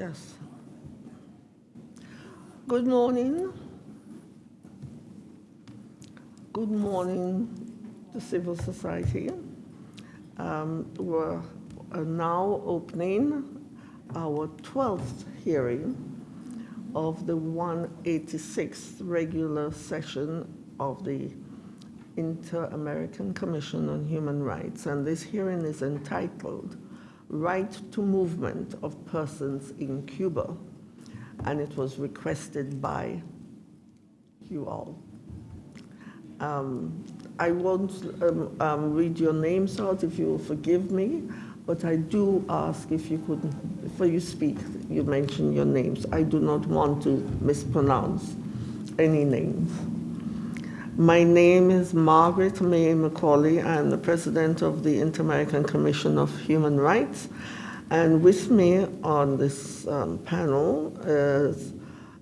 yes. Good morning. Good morning to civil society. Um, we're uh, now opening our 12th hearing of the 186th regular session of the Inter-American Commission on Human Rights. And this hearing is entitled Right to Movement of Persons in Cuba. And it was requested by you all. Um, I won't um, um, read your names out if you will forgive me, but I do ask if you could, before you speak, you mention your names. I do not want to mispronounce any names. My name is Margaret May Macaulay. I'm the president of the Inter-American Commission of Human Rights. And with me on this um, panel is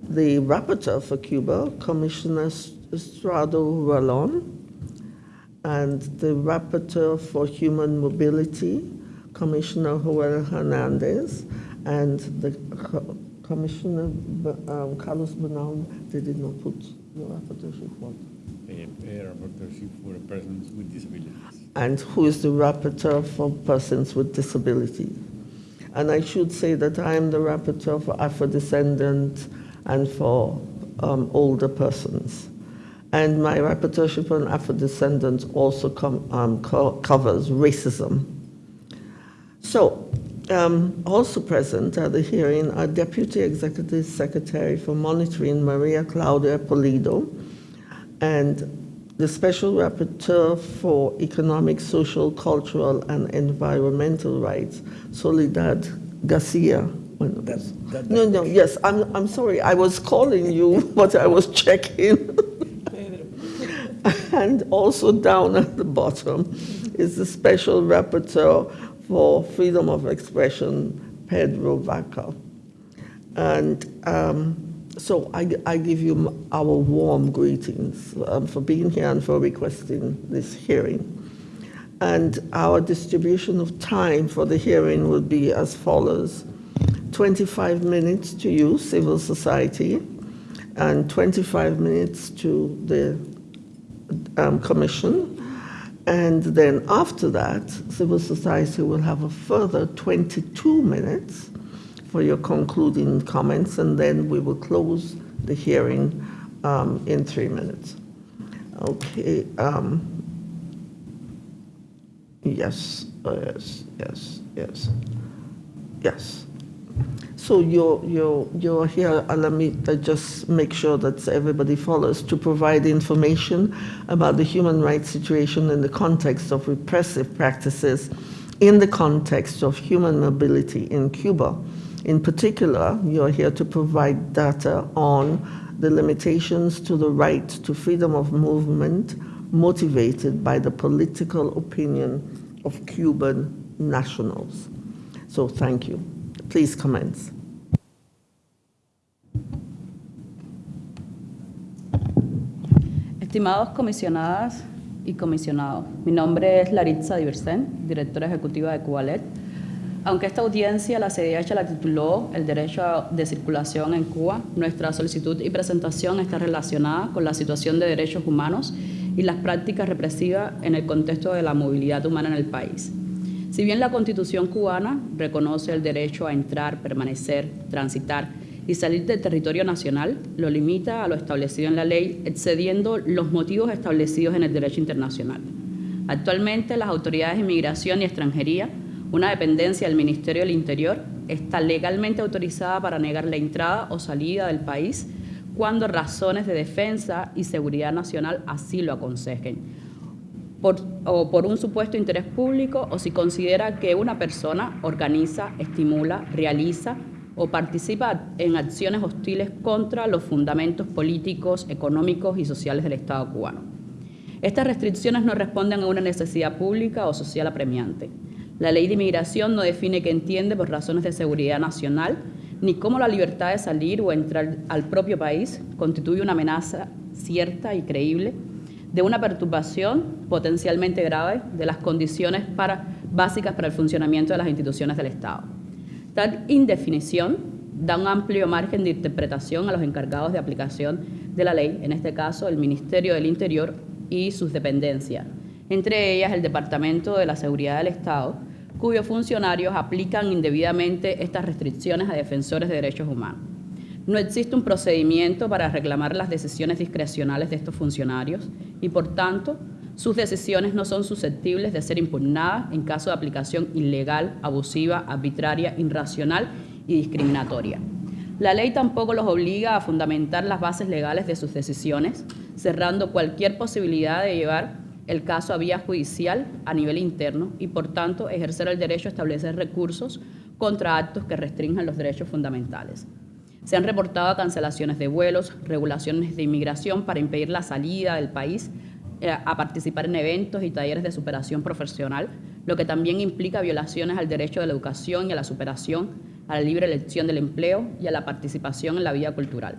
the rapporteur for Cuba, Commissioner Estrado Ralon, and the rapporteur for human mobility, Commissioner Joel Hernandez, and the co Commissioner um, Carlos Bernal, they did not put the rapporteurship. Rapporteurship for persons with disabilities. And who is the rapporteur for persons with disabilities? And I should say that I am the rapporteur for Afro-descendants and for um, older persons. And my rapporteurship on Afro-descendants also um, co covers racism. So, um, also present at the hearing are Deputy Executive Secretary for Monitoring, Maria Claudia Polido, and the Special Rapporteur for Economic, Social, Cultural, and Environmental Rights, Soledad Garcia. That, that, no, no, yes, I'm, I'm sorry, I was calling you, but I was checking. and also down at the bottom is the Special Rapporteur for Freedom of Expression, Pedro Vaca. And um, so I, I, give you our warm greetings um, for being here and for requesting this hearing. And our distribution of time for the hearing will be as follows. 25 minutes to you, civil society, and 25 minutes to the um, commission. And then after that, civil society will have a further 22 minutes for your concluding comments, and then we will close the hearing um, in three minutes. Okay. Um, yes, uh, yes, yes, yes, yes. So you're, you're, you're here, let me just make sure that everybody follows, to provide information about the human rights situation in the context of repressive practices in the context of human mobility in Cuba. In particular, you're here to provide data on the limitations to the right to freedom of movement motivated by the political opinion of Cuban nationals. So thank you. Please commence. Estimados comisionadas y comisionados, mi nombre es Laritza Diversen, directora ejecutiva de Cubalet. Aunque esta audiencia, la CDH la tituló El derecho de circulación en Cuba, nuestra solicitud y presentación está relacionada con la situación de derechos humanos y las prácticas represivas en el contexto de la movilidad humana en el país. Si bien la Constitución cubana reconoce el derecho a entrar, permanecer, transitar y salir del territorio nacional, lo limita a lo establecido en la ley, excediendo los motivos establecidos en el derecho internacional. Actualmente, las autoridades de inmigración y extranjería, una dependencia del Ministerio del Interior, está legalmente autorizada para negar la entrada o salida del país cuando razones de defensa y seguridad nacional así lo aconsejen, o por un supuesto interés público o si considera que una persona organiza, estimula, realiza o participa en acciones hostiles contra los fundamentos políticos, económicos y sociales del Estado cubano. Estas restricciones no responden a una necesidad pública o social apremiante. La ley de inmigración no define qué entiende por razones de seguridad nacional, ni cómo la libertad de salir o entrar al propio país constituye una amenaza cierta y creíble de una perturbación potencialmente grave de las condiciones básicas para el funcionamiento de las instituciones del Estado. Tal indefinición da un amplio margen de interpretación a los encargados de aplicación de la ley, en este caso el Ministerio del Interior y sus dependencias, entre ellas el Departamento de la Seguridad del Estado, cuyos funcionarios aplican indebidamente estas restricciones a defensores de derechos humanos. No existe un procedimiento para reclamar las decisiones discrecionales de estos funcionarios y, por tanto, sus decisiones no son susceptibles de ser impugnadas en caso de aplicación ilegal, abusiva, arbitraria, irracional y discriminatoria. La ley tampoco los obliga a fundamentar las bases legales de sus decisiones, cerrando cualquier posibilidad de llevar el caso a vía judicial a nivel interno y, por tanto, ejercer el derecho a establecer recursos contra actos que restrinjan los derechos fundamentales. Se han reportado cancelaciones de vuelos, regulaciones de inmigración para impedir la salida del país eh, a participar en eventos y talleres de superación profesional, lo que también implica violaciones al derecho de la educación y a la superación, a la libre elección del empleo y a la participación en la vida cultural.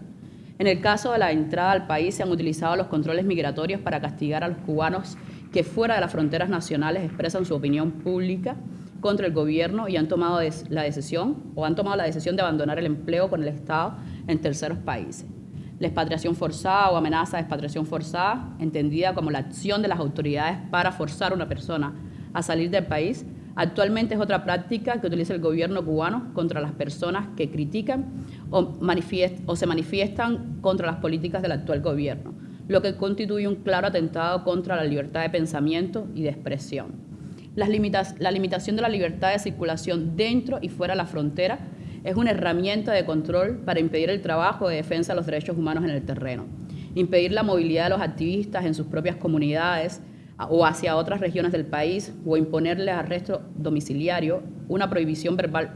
En el caso de la entrada al país se han utilizado los controles migratorios para castigar a los cubanos que fuera de las fronteras nacionales expresan su opinión pública contra el gobierno y han tomado la decisión o han tomado la decisión de abandonar el empleo con el Estado en terceros países. La expatriación forzada o amenaza de expatriación forzada, entendida como la acción de las autoridades para forzar a una persona a salir del país, Actualmente es otra práctica que utiliza el gobierno cubano contra las personas que critican o, se manifiestan contra las políticas del actual gobierno, lo que constituye un claro atentado contra la libertad de pensamiento y de expresión. La limitación de la libertad de circulación dentro y fuera de la frontera es una herramienta de control para impedir el trabajo de defensa de los derechos humanos en el terreno, impedir la movilidad de los activistas en sus propias comunidades, o hacia otras regiones del país o imponerle arresto domiciliario, una prohibición verbal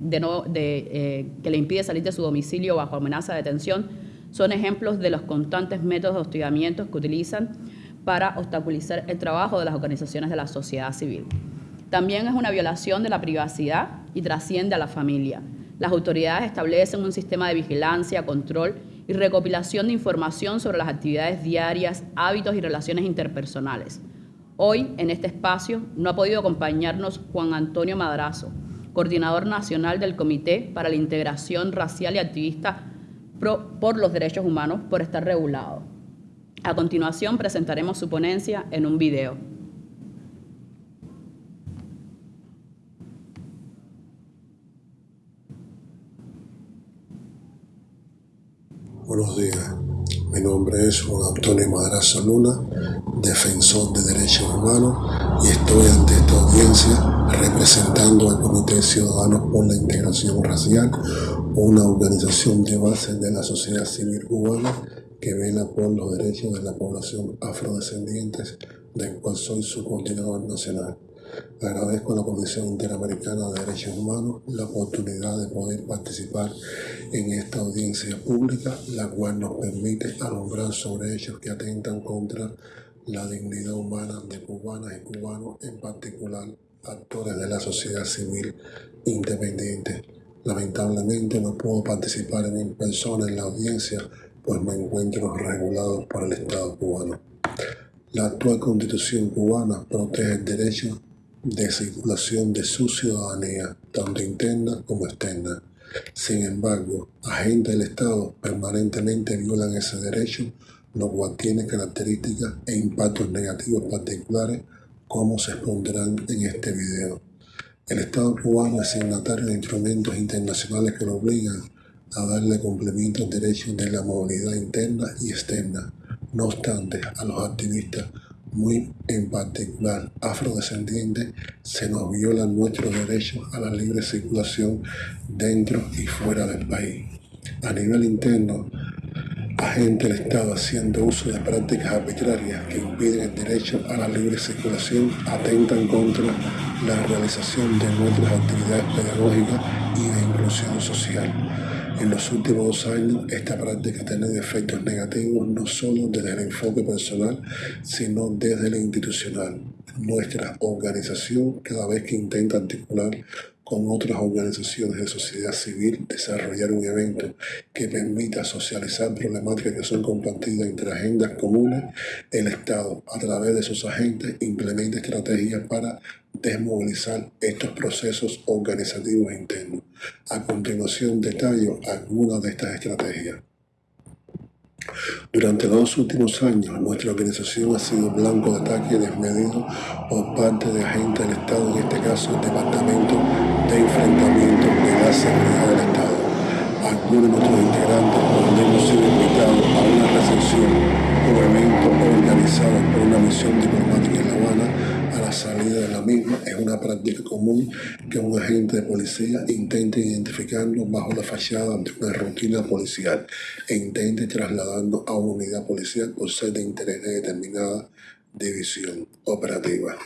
de no, de, eh, que le impide salir de su domicilio bajo amenaza de detención, son ejemplos de los constantes métodos de hostigamiento que utilizan para obstaculizar el trabajo de las organizaciones de la sociedad civil. También es una violación de la privacidad y trasciende a la familia. Las autoridades establecen un sistema de vigilancia, control y recopilación de información sobre las actividades diarias, hábitos y relaciones interpersonales. Hoy, en este espacio, no ha podido acompañarnos Juan Antonio Madrazo, coordinador nacional del Comité para la Integración Racial y Activista por los Derechos Humanos, por estar regulado. A continuación, presentaremos su ponencia en un video. Buenos días, mi nombre es Juan Antonio Madrazo Luna, defensor de derechos humanos, y estoy ante esta audiencia representando al Comité Ciudadano por la Integración Racial, una organización de base de la sociedad civil cubana que vela por los derechos de la población afrodescendientes, del cual soy su coordinador nacional. Agradezco a la Comisión Interamericana de Derechos Humanos la oportunidad de poder participar en esta audiencia pública, la cual nos permite alumbrar sobre hechos que atentan contra la dignidad humana de cubanas y cubanos, en particular actores de la sociedad civil independiente. Lamentablemente no puedo participar en persona en la audiencia, pues me encuentro regulado por el Estado cubano. La actual constitución cubana protege el derecho de circulación de su ciudadanía, tanto interna como externa. Sin embargo, agentes del Estado permanentemente violan ese derecho, lo cual tiene características e impactos negativos particulares, como se expondrán en este video. El Estado cubano es signatario de instrumentos internacionales que lo obligan a darle cumplimiento al derecho de la movilidad interna y externa. No obstante, a los activistas muy en particular afrodescendientes, se nos violan nuestros derechos a la libre circulación dentro y fuera del país. A nivel interno, agentes del Estado haciendo uso de prácticas arbitrarias que impiden el derecho a la libre circulación atentan contra la realización de nuestras actividades pedagógicas y de inclusión social. En los últimos años, esta práctica ha tenido efectos negativos no solo desde el enfoque personal, sino desde el institucional. Nuestra organización, cada vez que intenta articular con otras organizaciones de sociedad civil, desarrollar un evento que permita socializar problemáticas que son compartidas entre agendas comunes, el Estado, a través de sus agentes, implementa estrategias para desmovilizar estos procesos organizativos internos. A continuación, detallo algunas de estas estrategias. Durante los últimos años, nuestra organización ha sido blanco de ataques desmedidos por parte de agentes del Estado, en este caso el Departamento de Enfrentamiento de la Seguridad del Estado. Algunos de nuestros integrantes, cuando hemos sido invitados a una recepción o evento organizado por una misión diplomática en La Habana, la salida de la misma, es una práctica común que un agente de policía intente identificarnos bajo la fachada de una rutina policial e intente trasladarnos a una unidad policial por ser de interés de determinada división operativa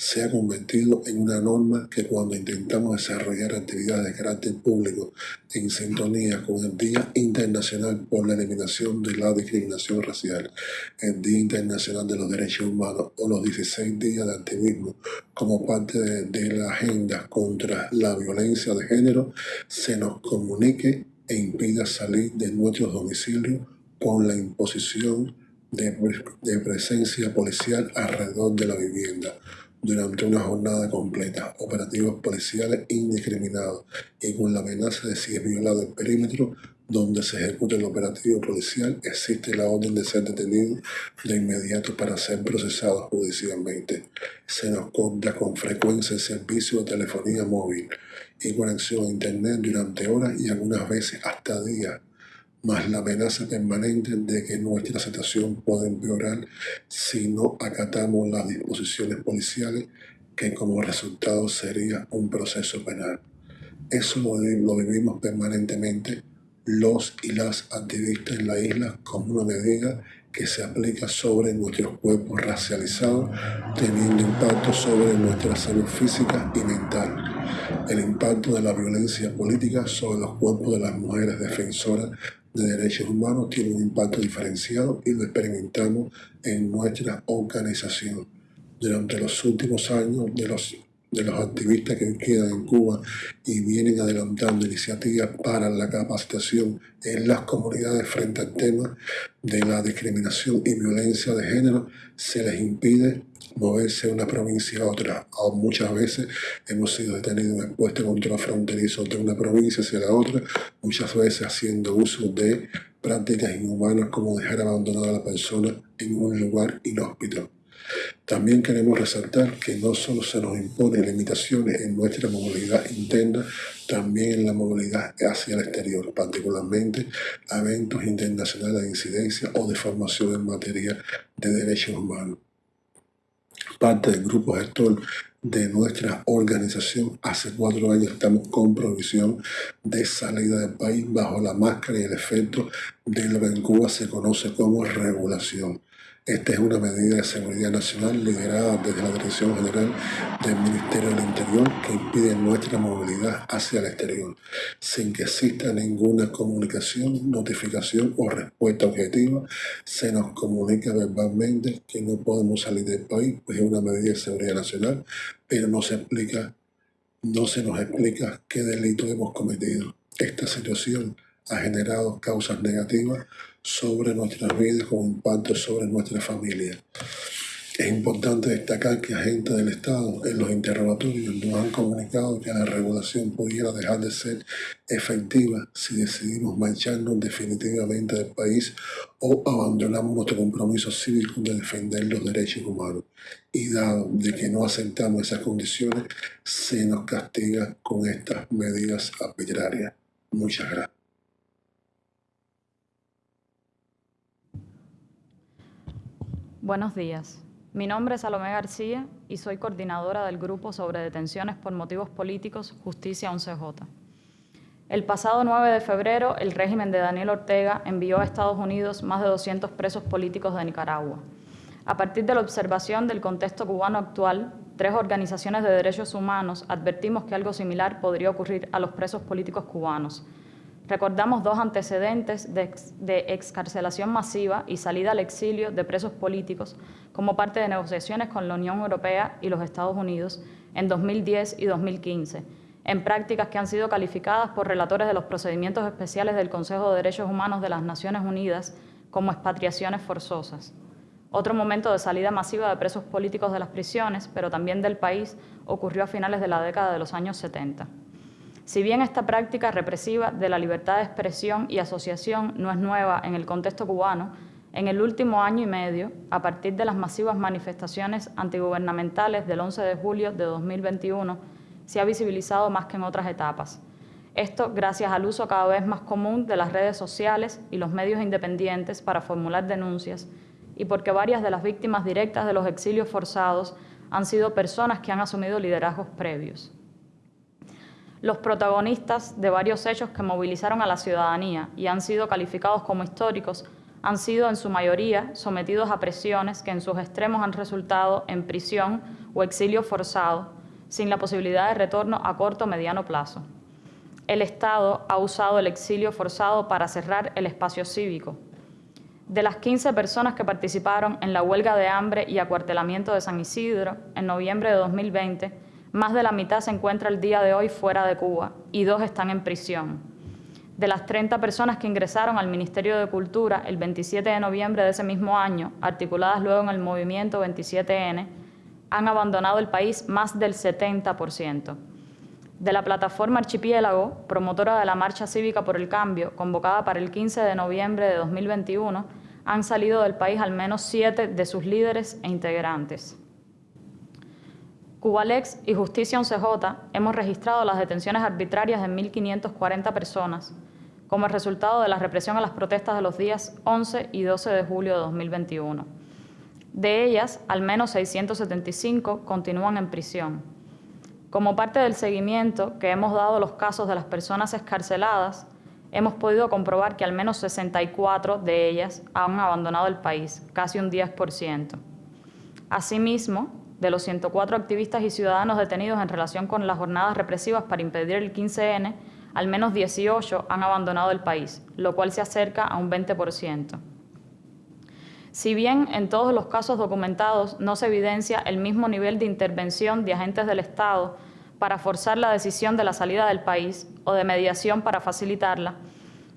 se ha convertido en una norma que cuando intentamos desarrollar actividades de carácter público en sintonía con el Día Internacional por la Eliminación de la Discriminación Racial, el Día Internacional de los Derechos Humanos o los 16 días de activismo como parte de, la agenda contra la violencia de género, se nos comunique e impida salir de nuestros domicilios con la imposición de presencia policial alrededor de la vivienda durante una jornada completa, operativos policiales indiscriminados y con la amenaza de si es violado el perímetro donde se ejecuta el operativo policial, existe la orden de ser detenido de inmediato para ser procesado judicialmente. Se nos corta con frecuencia el servicio de telefonía móvil y conexión a Internet durante horas y algunas veces hasta días más la amenaza permanente de que nuestra situación puede empeorar si no acatamos las disposiciones policiales, que como resultado sería un proceso penal. Eso lo, lo vivimos permanentemente los y las activistas en la isla como una medida que se aplica sobre nuestros cuerpos racializados, teniendo impacto sobre nuestra salud física y mental. El impacto de la violencia política sobre los cuerpos de las mujeres defensoras de derechos humanos tiene un impacto diferenciado y lo experimentamos en nuestra organización. Durante los últimos años de los, de los activistas que quedan en Cuba y vienen adelantando iniciativas para la capacitación en las comunidades frente al tema de la discriminación y violencia de género, se les impide moverse de una provincia a otra. O muchas veces hemos sido detenidos en puestos control fronterizo de una provincia hacia la otra, muchas veces haciendo uso de prácticas inhumanas como dejar abandonada a la persona en un lugar inhóspito. También queremos resaltar que no solo se nos imponen limitaciones en nuestra movilidad interna, también en la movilidad hacia el exterior, particularmente eventos internacionales de incidencia o de formación en materia de derechos humanos parte del grupo gestor de nuestra organización. Hace cuatro años estamos con provisión de salida del país bajo la máscara y el efecto de lo que en Cuba se conoce como regulación. Esta es una medida de seguridad nacional liderada desde la Dirección General del Ministerio del Interior que impide nuestra movilidad hacia el exterior, sin que exista ninguna comunicación, notificación o respuesta objetiva. Se nos comunica verbalmente que no podemos salir del país, pues es una medida de seguridad nacional, pero no se explica, no se nos explica qué delito hemos cometido. Esta situación ha generado causas negativas sobre nuestras vidas con impacto sobre nuestra familia. Es importante destacar que agentes del Estado en los interrogatorios nos han comunicado que la regulación pudiera dejar de ser efectiva si decidimos marcharnos definitivamente del país o abandonamos nuestro compromiso cívico de defender los derechos humanos. Y dado de que no aceptamos esas condiciones, se nos castiga con estas medidas arbitrarias. Muchas gracias. Buenos días. Mi nombre es Salomé García y soy coordinadora del Grupo sobre Detenciones por Motivos Políticos Justicia 11J. El pasado 9 de febrero, el régimen de Daniel Ortega envió a Estados Unidos más de 200 presos políticos de Nicaragua. A partir de la observación del contexto cubano actual, tres organizaciones de derechos humanos advertimos que algo similar podría ocurrir a los presos políticos cubanos, Recordamos dos antecedentes de, excarcelación masiva y salida al exilio de presos políticos como parte de negociaciones con la Unión Europea y los Estados Unidos en 2010 y 2015, en prácticas que han sido calificadas por relatores de los procedimientos especiales del Consejo de Derechos Humanos de las Naciones Unidas como expatriaciones forzosas. Otro momento de salida masiva de presos políticos de las prisiones, pero también del país, ocurrió a finales de la década de los años 70. Si bien esta práctica represiva de la libertad de expresión y asociación no es nueva en el contexto cubano, en el último año y medio, a partir de las masivas manifestaciones antigubernamentales del 11 de julio de 2021, se ha visibilizado más que en otras etapas. Esto gracias al uso cada vez más común de las redes sociales y los medios independientes para formular denuncias y porque varias de las víctimas directas de los exilios forzados han sido personas que han asumido liderazgos previos. Los protagonistas de varios hechos que movilizaron a la ciudadanía y han sido calificados como históricos han sido en su mayoría sometidos a presiones que en sus extremos han resultado en prisión o exilio forzado, sin la posibilidad de retorno a corto o mediano plazo. El Estado ha usado el exilio forzado para cerrar el espacio cívico. De las 15 personas que participaron en la huelga de hambre y acuartelamiento de San Isidro en noviembre de 2020, más de la mitad se encuentra el día de hoy fuera de Cuba y dos están en prisión de las 30 personas que ingresaron al Ministerio de Cultura el 27 de noviembre de ese mismo año, articuladas luego en el movimiento 27N, han abandonado el país más del 70%. De la plataforma Archipiélago, promotora de la Marcha Cívica por el Cambio, convocada para el 15 de noviembre de 2021, han salido del país al menos siete de sus líderes e integrantes. Cubalex y Justicia 11J hemos registrado las detenciones arbitrarias de 1.540 personas, como resultado de la represión a las protestas de los días 11 y 12 de julio de 2021. De ellas, al menos 675 continúan en prisión. Como parte del seguimiento que hemos dado a los casos de las personas escarceladas, hemos podido comprobar que al menos 64 de ellas han abandonado el país, casi un 10%. Asimismo, de los 104 activistas y ciudadanos detenidos en relación con las jornadas represivas para impedir el 15N, al menos 18 han abandonado el país, lo cual se acerca a un 20%. Si bien en todos los casos documentados no se evidencia el mismo nivel de intervención de agentes del Estado para forzar la decisión de la salida del país o de mediación para facilitarla,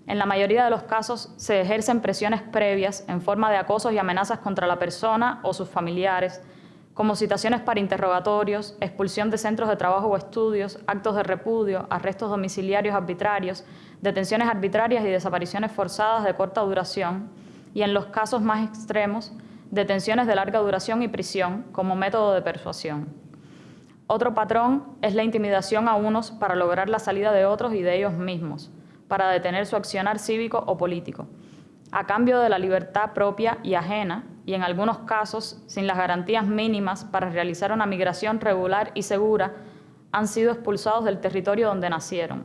en la mayoría de los casos se ejercen presiones previas en forma de acosos y amenazas contra la persona o sus familiares, como citaciones para interrogatorios, expulsión de centros de trabajo o estudios, actos de repudio, arrestos domiciliarios arbitrarios, detenciones arbitrarias y desapariciones forzadas de corta duración, y en los casos más extremos, detenciones de larga duración y prisión como método de persuasión. Otro patrón es la intimidación a unos para lograr la salida de otros y de ellos mismos, para detener su accionar cívico o político, a cambio de la libertad propia y ajena y en algunos casos sin las garantías mínimas para realizar una migración regular y segura, han sido expulsados del territorio donde nacieron.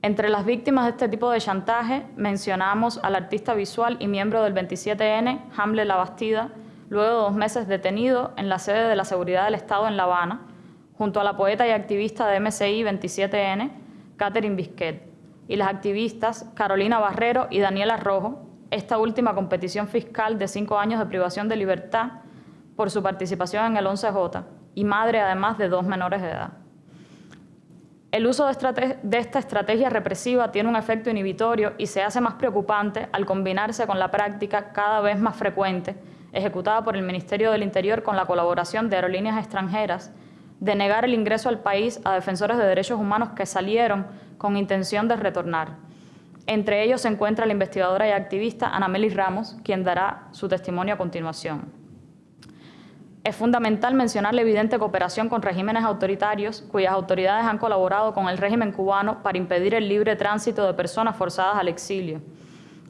Entre las víctimas de este tipo de chantaje mencionamos al artista visual y miembro del 27N, Hamble Labastida, luego de dos meses detenido en la sede de la Seguridad del Estado en La Habana, junto a la poeta y activista de MCI 27N, Catherine Bisquet, y las activistas Carolina Barrero y Daniela Rojo, esta última competición fiscal de cinco años de privación de libertad por su participación en el 11J y madre además de dos menores de edad. El uso de, de, esta estrategia represiva tiene un efecto inhibitorio y se hace más preocupante al combinarse con la práctica cada vez más frecuente ejecutada por el Ministerio del Interior con la colaboración de aerolíneas extranjeras de negar el ingreso al país a defensores de derechos humanos que salieron con intención de retornar entre ellos se encuentra la investigadora y activista Anameli Ramos, quien dará su testimonio a continuación. Es fundamental mencionar la evidente cooperación con regímenes autoritarios cuyas autoridades han colaborado con el régimen cubano para impedir el libre tránsito de personas forzadas al exilio.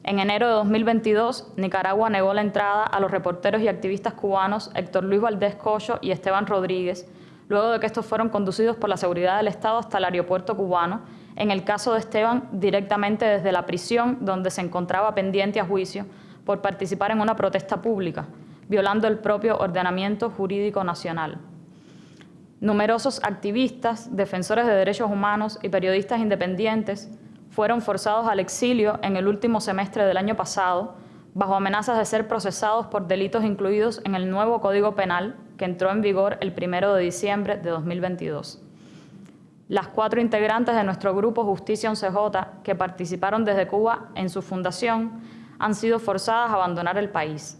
En enero de 2022, Nicaragua negó la entrada a los reporteros y activistas cubanos Héctor Luis Valdés Cocho y Esteban Rodríguez, luego de que estos fueron conducidos por la seguridad del Estado hasta el aeropuerto cubano en el caso de Esteban, directamente desde la prisión donde se encontraba pendiente a juicio por participar en una protesta pública, violando el propio ordenamiento jurídico nacional. Numerosos activistas, defensores de derechos humanos y periodistas independientes fueron forzados al exilio en el último semestre del año pasado, bajo amenazas de ser procesados por delitos incluidos en el nuevo Código Penal entró en vigor el 1 de diciembre de 2022. las cuatro integrantes de nuestro grupo Justicia 11J que participaron desde Cuba en su fundación han sido forzadas a abandonar el país.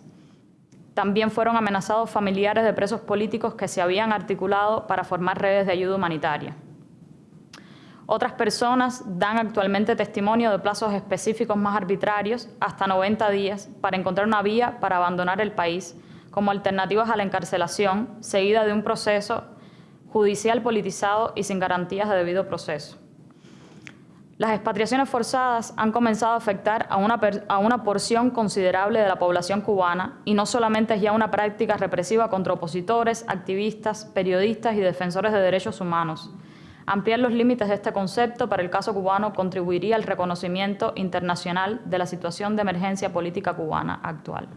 También fueron amenazados familiares de presos políticos que se habían articulado para formar redes de ayuda humanitaria. Otras personas dan actualmente testimonio de plazos específicos más arbitrarios, hasta 90 días, para encontrar una vía para abandonar el país, como alternativas a la encarcelación, seguida de un proceso judicial politizado y sin garantías de debido proceso. Las expatriaciones forzadas han comenzado a afectar a una, a una, porción considerable de la población cubana y no solamente es ya una práctica represiva contra opositores, activistas, periodistas y defensores de derechos humanos, Ampliar los límites de este concepto para el caso cubano contribuiría al reconocimiento internacional de la situación de emergencia política cubana actual.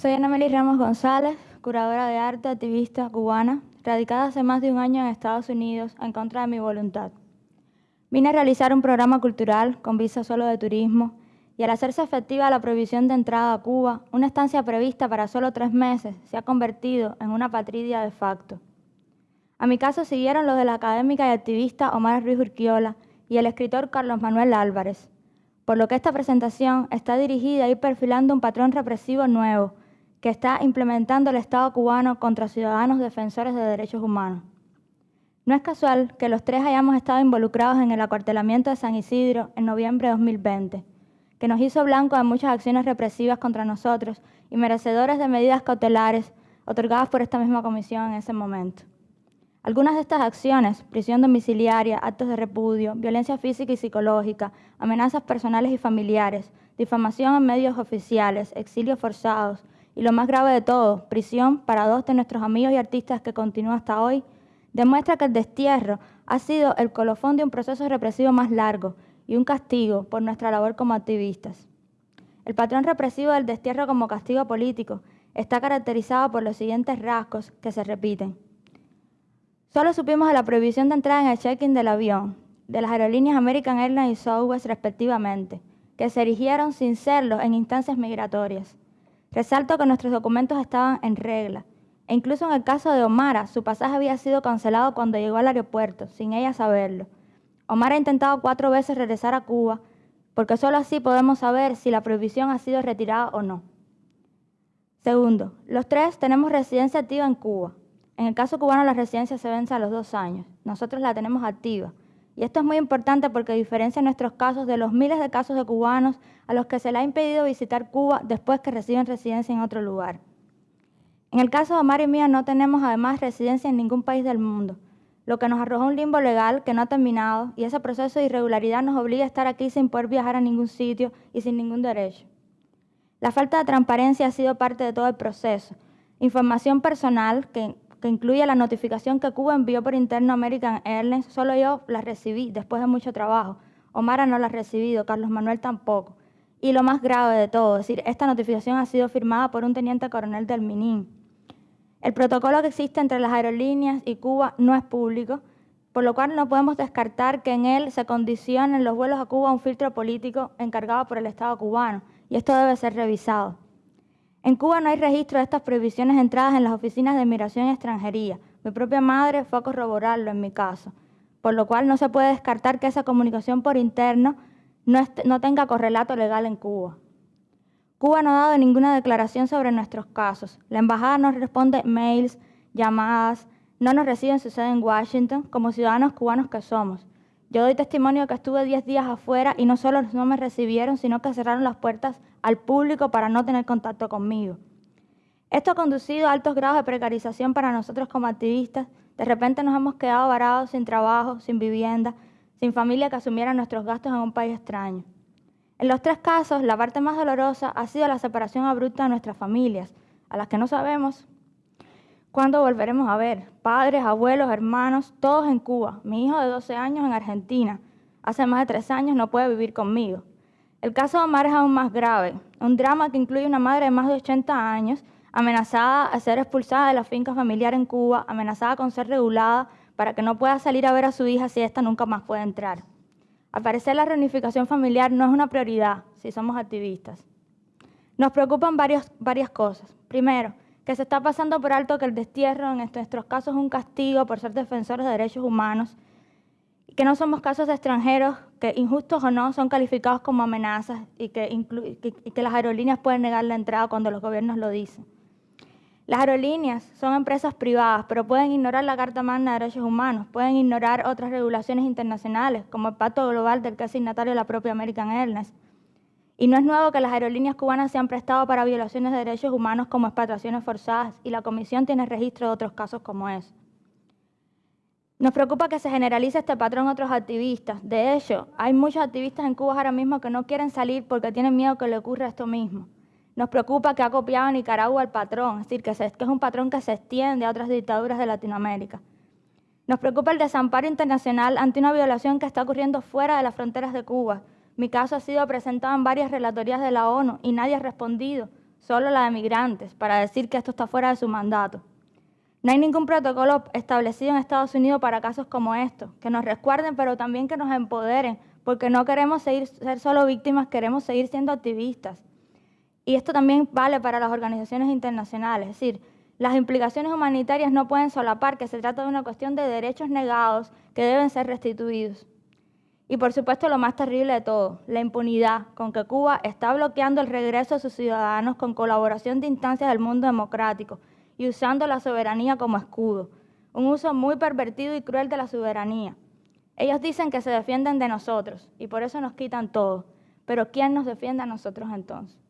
Soy Ana Meli Ramos González, curadora de arte, activista cubana, radicada hace más de un año en Estados Unidos en contra de mi voluntad. Vine a realizar un programa cultural con visa solo de turismo y al hacerse efectiva la prohibición de entrada a Cuba, una estancia prevista para solo tres meses se ha convertido en una patridia de facto. A mi caso siguieron los de la académica y activista Omar Ruiz Urquiola y el escritor Carlos Manuel Álvarez, por lo que esta presentación está dirigida a ir perfilando un patrón represivo nuevo, que está implementando el Estado cubano contra ciudadanos defensores de derechos humanos. No es casual que los tres hayamos estado involucrados en el acuartelamiento de San Isidro en noviembre de 2020, que nos hizo blanco de muchas acciones represivas contra nosotros y merecedores de medidas cautelares otorgadas por esta misma comisión en ese momento. Algunas de estas acciones, prisión domiciliaria, actos de repudio, violencia física y psicológica, amenazas personales y familiares, difamación en medios oficiales, exilios forzados, y lo más grave de todo, prisión para dos de nuestros amigos y artistas que continúa hasta hoy, demuestra que el destierro ha sido el colofón de un proceso represivo más largo y un castigo por nuestra labor como activistas. El patrón represivo del destierro como castigo político está caracterizado por los siguientes rasgos que se repiten. Solo supimos de la prohibición de entrada en el check-in del avión, de las aerolíneas American Airlines y Southwest respectivamente, que se erigieron sin serlo en instancias migratorias. Resalto que nuestros documentos estaban en regla, e incluso en el caso de Omara, su pasaje había sido cancelado cuando llegó al aeropuerto, sin ella saberlo. Omar ha intentado cuatro veces regresar a Cuba, porque solo así podemos saber si la prohibición ha sido retirada o no. Segundo, los tres tenemos residencia activa en Cuba. En el caso cubano la residencia se vence a los dos años. Nosotros la tenemos activa. Y esto es muy importante porque diferencia nuestros casos de los miles de casos de cubanos a los que se les ha impedido visitar Cuba después que reciben residencia en otro lugar. En el caso de Omar y mía no tenemos además residencia en ningún país del mundo, lo que nos arroja un limbo legal que no ha terminado y ese proceso de irregularidad nos obliga a estar aquí sin poder viajar a ningún sitio y sin ningún derecho. La falta de transparencia ha sido parte de todo el proceso. Información personal que que incluye la notificación que Cuba envió por interno a American Airlines, solo yo la recibí después de mucho trabajo. Omara no la ha recibido, Carlos Manuel tampoco. Y lo más grave de todo, es decir, esta notificación ha sido firmada por un teniente coronel del MININ. El protocolo que existe entre las aerolíneas y Cuba no es público, por lo cual no podemos descartar que en él se condicionen los vuelos a Cuba un filtro político encargado por el Estado cubano, y esto debe ser revisado. En Cuba no hay registro de estas prohibiciones entradas en las oficinas de migración y extranjería. Mi propia madre fue a corroborarlo en mi caso, por lo cual no se puede descartar que esa comunicación por interno no, tenga correlato legal en Cuba. Cuba no ha dado ninguna declaración sobre nuestros casos. La embajada no responde mails, llamadas, no nos recibe en su sede en Washington como ciudadanos cubanos que somos. Yo doy testimonio que estuve 10 días afuera y no solo no me recibieron, sino que cerraron las puertas al público para no tener contacto conmigo. Esto ha conducido a altos grados de precarización para nosotros como activistas. De repente nos hemos quedado varados sin trabajo, sin vivienda, sin familia que asumiera nuestros gastos en un país extraño. En los tres casos, la parte más dolorosa ha sido la separación abrupta de nuestras familias, a las que no sabemos ¿Cuándo volveremos a ver? Padres, abuelos, hermanos, todos en Cuba. Mi hijo de 12 años en Argentina. Hace más de tres años no puede vivir conmigo. El caso de Omar es aún más grave. un drama que incluye una madre de más de 80 años amenazada a ser expulsada de la finca familiar en Cuba, amenazada con ser regulada para que no pueda salir a ver a su hija si ésta nunca más puede entrar. Al la reunificación familiar no es una prioridad si somos activistas. Nos preocupan varios, varias cosas. Primero, que se está pasando por alto que el destierro en nuestros casos es un castigo por ser defensores de derechos humanos y que no somos casos extranjeros que, injustos o no, son calificados como amenazas y que, y que las aerolíneas pueden negar la entrada cuando los gobiernos lo dicen. Las aerolíneas son empresas privadas, pero pueden ignorar la Carta Magna de Derechos Humanos, pueden ignorar otras regulaciones internacionales, como el Pacto Global del que es signatario la propia American Airlines. Y no es nuevo que las aerolíneas cubanas se han prestado para violaciones de derechos humanos como expatriaciones forzadas, y la Comisión tiene registro de otros casos como ese. Nos preocupa que se generalice este patrón a otros activistas. De hecho, hay muchos activistas en Cuba ahora mismo que no quieren salir porque tienen miedo que le ocurra esto mismo. Nos preocupa que ha copiado Nicaragua el patrón, es decir, que, es un patrón que se extiende a otras dictaduras de Latinoamérica. Nos preocupa el desamparo internacional ante una violación que está ocurriendo fuera de las fronteras de Cuba. Mi caso ha sido presentado en varias relatorías de la ONU y nadie ha respondido, solo la de migrantes, para decir que esto está fuera de su mandato. No hay ningún protocolo establecido en Estados Unidos para casos como estos, que nos resguarden, pero también que nos empoderen, porque no queremos seguir, ser solo víctimas, queremos seguir siendo activistas. Y esto también vale para las organizaciones internacionales, es decir, las implicaciones humanitarias no pueden solapar que se trata de una cuestión de derechos negados que deben ser restituidos. Y por supuesto lo más terrible de todo, la impunidad con que Cuba está bloqueando el regreso de sus ciudadanos con colaboración de instancias del mundo democrático y usando la soberanía como escudo, un uso muy pervertido y cruel de la soberanía. Ellos dicen que se defienden de nosotros y por eso nos quitan todo, pero ¿quién nos defiende a nosotros entonces?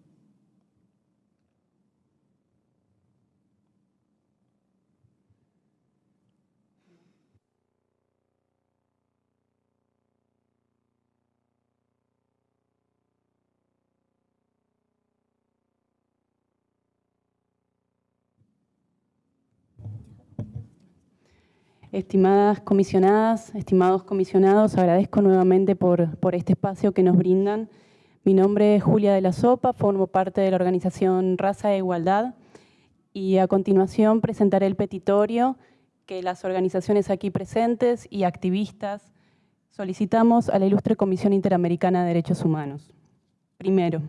Estimadas comisionadas, estimados comisionados, agradezco nuevamente por, este espacio que nos brindan. Mi nombre es Julia de la Sopa, formo parte de la organización Raza e Igualdad y a continuación presentaré el petitorio que las organizaciones aquí presentes y activistas solicitamos a la Ilustre Comisión Interamericana de Derechos Humanos. Primero,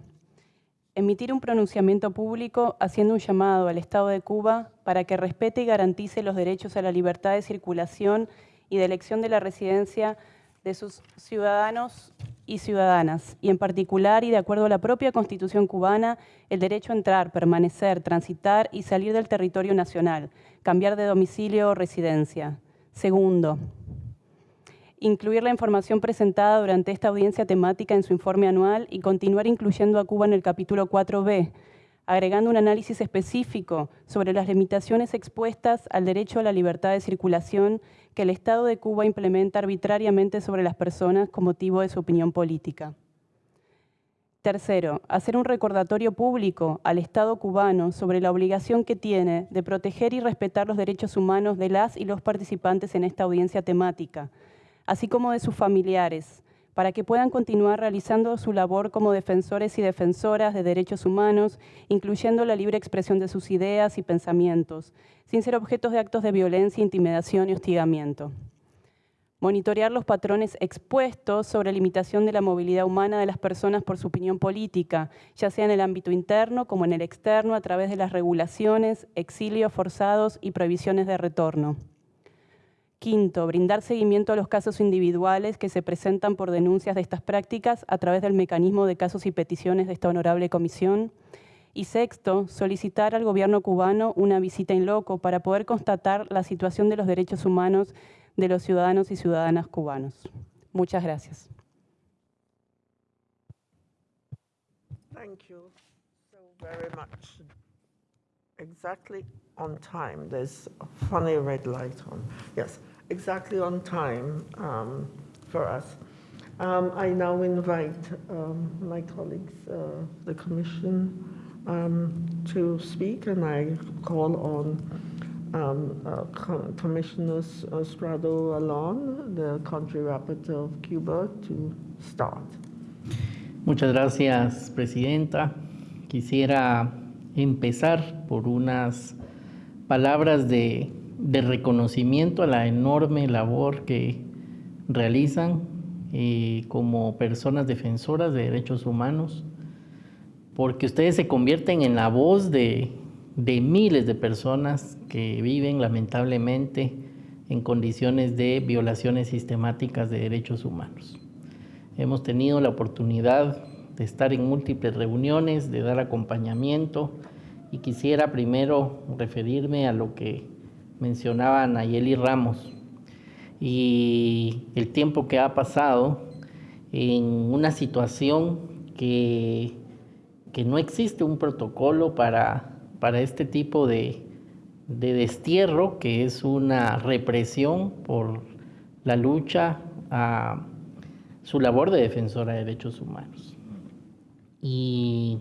emitir un pronunciamiento público haciendo un llamado al Estado de Cuba para que respete y garantice los derechos a la libertad de circulación y de elección de la residencia de sus ciudadanos y ciudadanas, y en particular, y de acuerdo a la propia Constitución cubana, el derecho a entrar, permanecer, transitar y salir del territorio nacional, cambiar de domicilio o residencia. Segundo, incluir la información presentada durante esta audiencia temática en su informe anual y continuar incluyendo a Cuba en el capítulo 4b, agregando un análisis específico sobre las limitaciones expuestas al derecho a la libertad de circulación que el Estado de Cuba implementa arbitrariamente sobre las personas con motivo de su opinión política. Tercero, hacer un recordatorio público al Estado cubano sobre la obligación que tiene de proteger y respetar los derechos humanos de las y los participantes en esta audiencia temática, así como de sus familiares, para que puedan continuar realizando su labor como defensores y defensoras de derechos humanos, incluyendo la libre expresión de sus ideas y pensamientos, sin ser objetos de actos de violencia, intimidación y hostigamiento. Monitorear los patrones expuestos sobre limitación de la movilidad humana de las personas por su opinión política, ya sea en el ámbito interno como en el externo, a través de las regulaciones, exilios forzados y prohibiciones de retorno. Quinto, brindar seguimiento a los casos individuales que se presentan por denuncias de estas prácticas a través del mecanismo de casos y peticiones de esta honorable comisión. Y sexto, solicitar al gobierno cubano una visita en loco para poder constatar la situación de los derechos humanos de los ciudadanos y ciudadanas cubanos. Muchas gracias. Thank you so very much. Exactly on time. There's a funny red light on. Exactly on time um, for us. Um, I now invite um, my colleagues, uh, the Commission, um, to speak, and I call on um, uh, Com Commissioner Estrado Alon, the country rapporteur of Cuba, to start. Muchas gracias, Presidenta. quisiera empezar por unas palabras de, de reconocimiento a la enorme labor que realizan eh, como personas defensoras de derechos humanos, porque ustedes se convierten en la voz de, de miles de personas que viven lamentablemente en condiciones de violaciones sistemáticas de derechos humanos. Hemos tenido la oportunidad de estar en múltiples reuniones, de dar acompañamiento y quisiera primero referirme a lo que mencionaba Nayeli Ramos y el tiempo que ha pasado en una situación que, que no existe un protocolo para, para este tipo de, de destierro, que es una represión por la lucha a su labor de defensora de derechos humanos. Y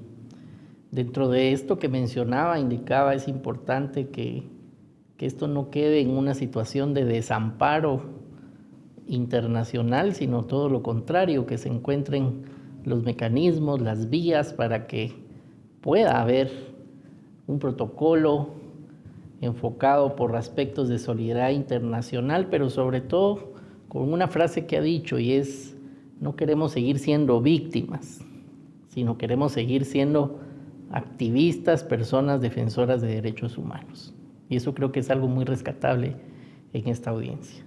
dentro de esto que mencionaba, indicaba, es importante que, que esto no quede en una situación de desamparo internacional, sino todo lo contrario, que se encuentren los mecanismos, las vías para que pueda haber un protocolo enfocado por aspectos de solidaridad internacional, pero sobre todo con una frase que ha dicho y es, no queremos seguir siendo víctimas, sino queremos seguir siendo activistas, personas defensoras de derechos humanos. Y eso creo que es algo muy rescatable en esta audiencia.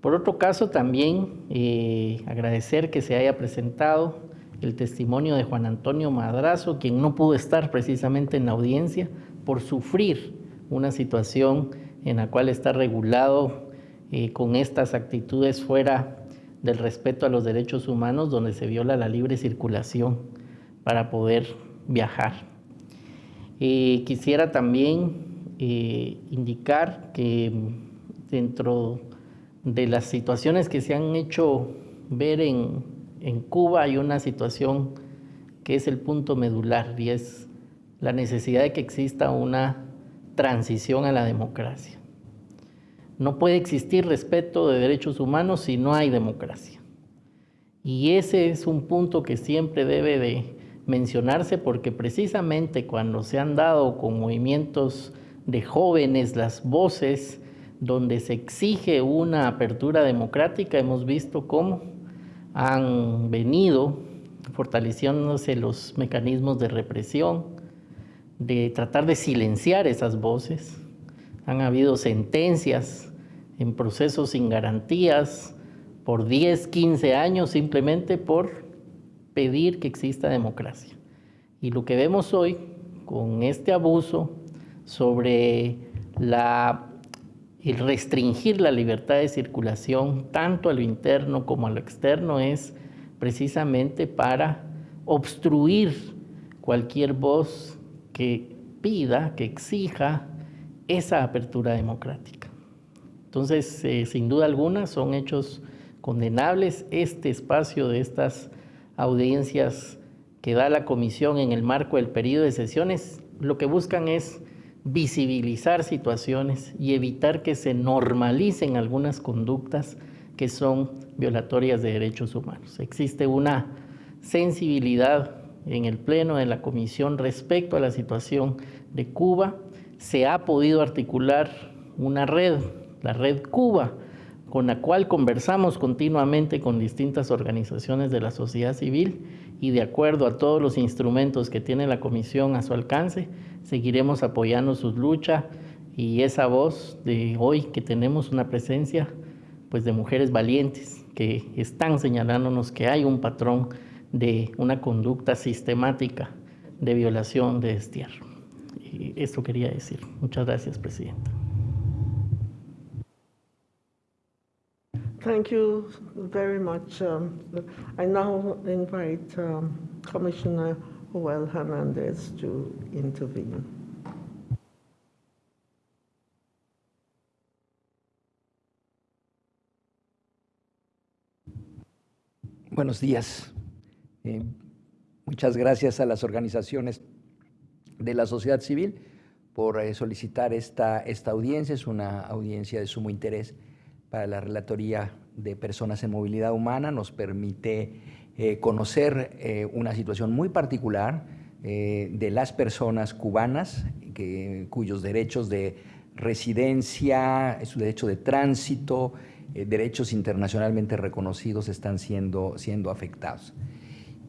Por otro caso, también eh, agradecer que se haya presentado el testimonio de Juan Antonio Madrazo, quien no pudo estar precisamente en la audiencia por sufrir una situación en la cual está regulado eh, con estas actitudes fuera del respeto a los derechos humanos, donde se viola la libre circulación para poder viajar. Eh, quisiera también eh, indicar que dentro de las situaciones que se han hecho ver en, en Cuba hay una situación que es el punto medular y es la necesidad de que exista una transición a la democracia. No puede existir respeto de derechos humanos si no hay democracia. Y ese es un punto que siempre debe de mencionarse porque precisamente cuando se han dado con movimientos de jóvenes las voces donde se exige una apertura democrática, hemos visto cómo han venido fortaleciéndose los mecanismos de represión, de tratar de silenciar esas voces. Han habido sentencias en procesos sin garantías por 10, 15 años simplemente por pedir que exista democracia. Y lo que vemos hoy con este abuso sobre la, el restringir la libertad de circulación tanto a lo interno como a lo externo es precisamente para obstruir cualquier voz que pida, que exija esa apertura democrática. Entonces, eh, sin duda alguna, son hechos condenables. Este espacio de estas audiencias que da la comisión en el marco del periodo de sesiones, lo que buscan es visibilizar situaciones y evitar que se normalicen algunas conductas que son violatorias de derechos humanos. Existe una sensibilidad en el Pleno de la Comisión respecto a la situación de Cuba. Se ha podido articular una red, la Red Cuba, con la cual conversamos continuamente con distintas organizaciones de la sociedad civil y de acuerdo a todos los instrumentos que tiene la Comisión a su alcance, seguiremos apoyando su lucha y esa voz de hoy que tenemos una presencia pues de mujeres valientes que están señalándonos que hay un patrón de una conducta sistemática de violación de destierro. Y esto quería decir. Muchas gracias, Presidenta. Thank you very much. Um, I now invite um, Commissioner Joel Hernandez to intervene. Buenos días. Eh, muchas gracias a las organizaciones de la sociedad civil por eh, solicitar esta, esta audiencia. Es una audiencia de sumo interés para la Relatoría de Personas en Movilidad Humana. Nos permite eh, conocer una situación muy particular eh, de las personas cubanas cuyos derechos de residencia, su derecho de tránsito, eh, derechos internacionalmente reconocidos están siendo, siendo afectados.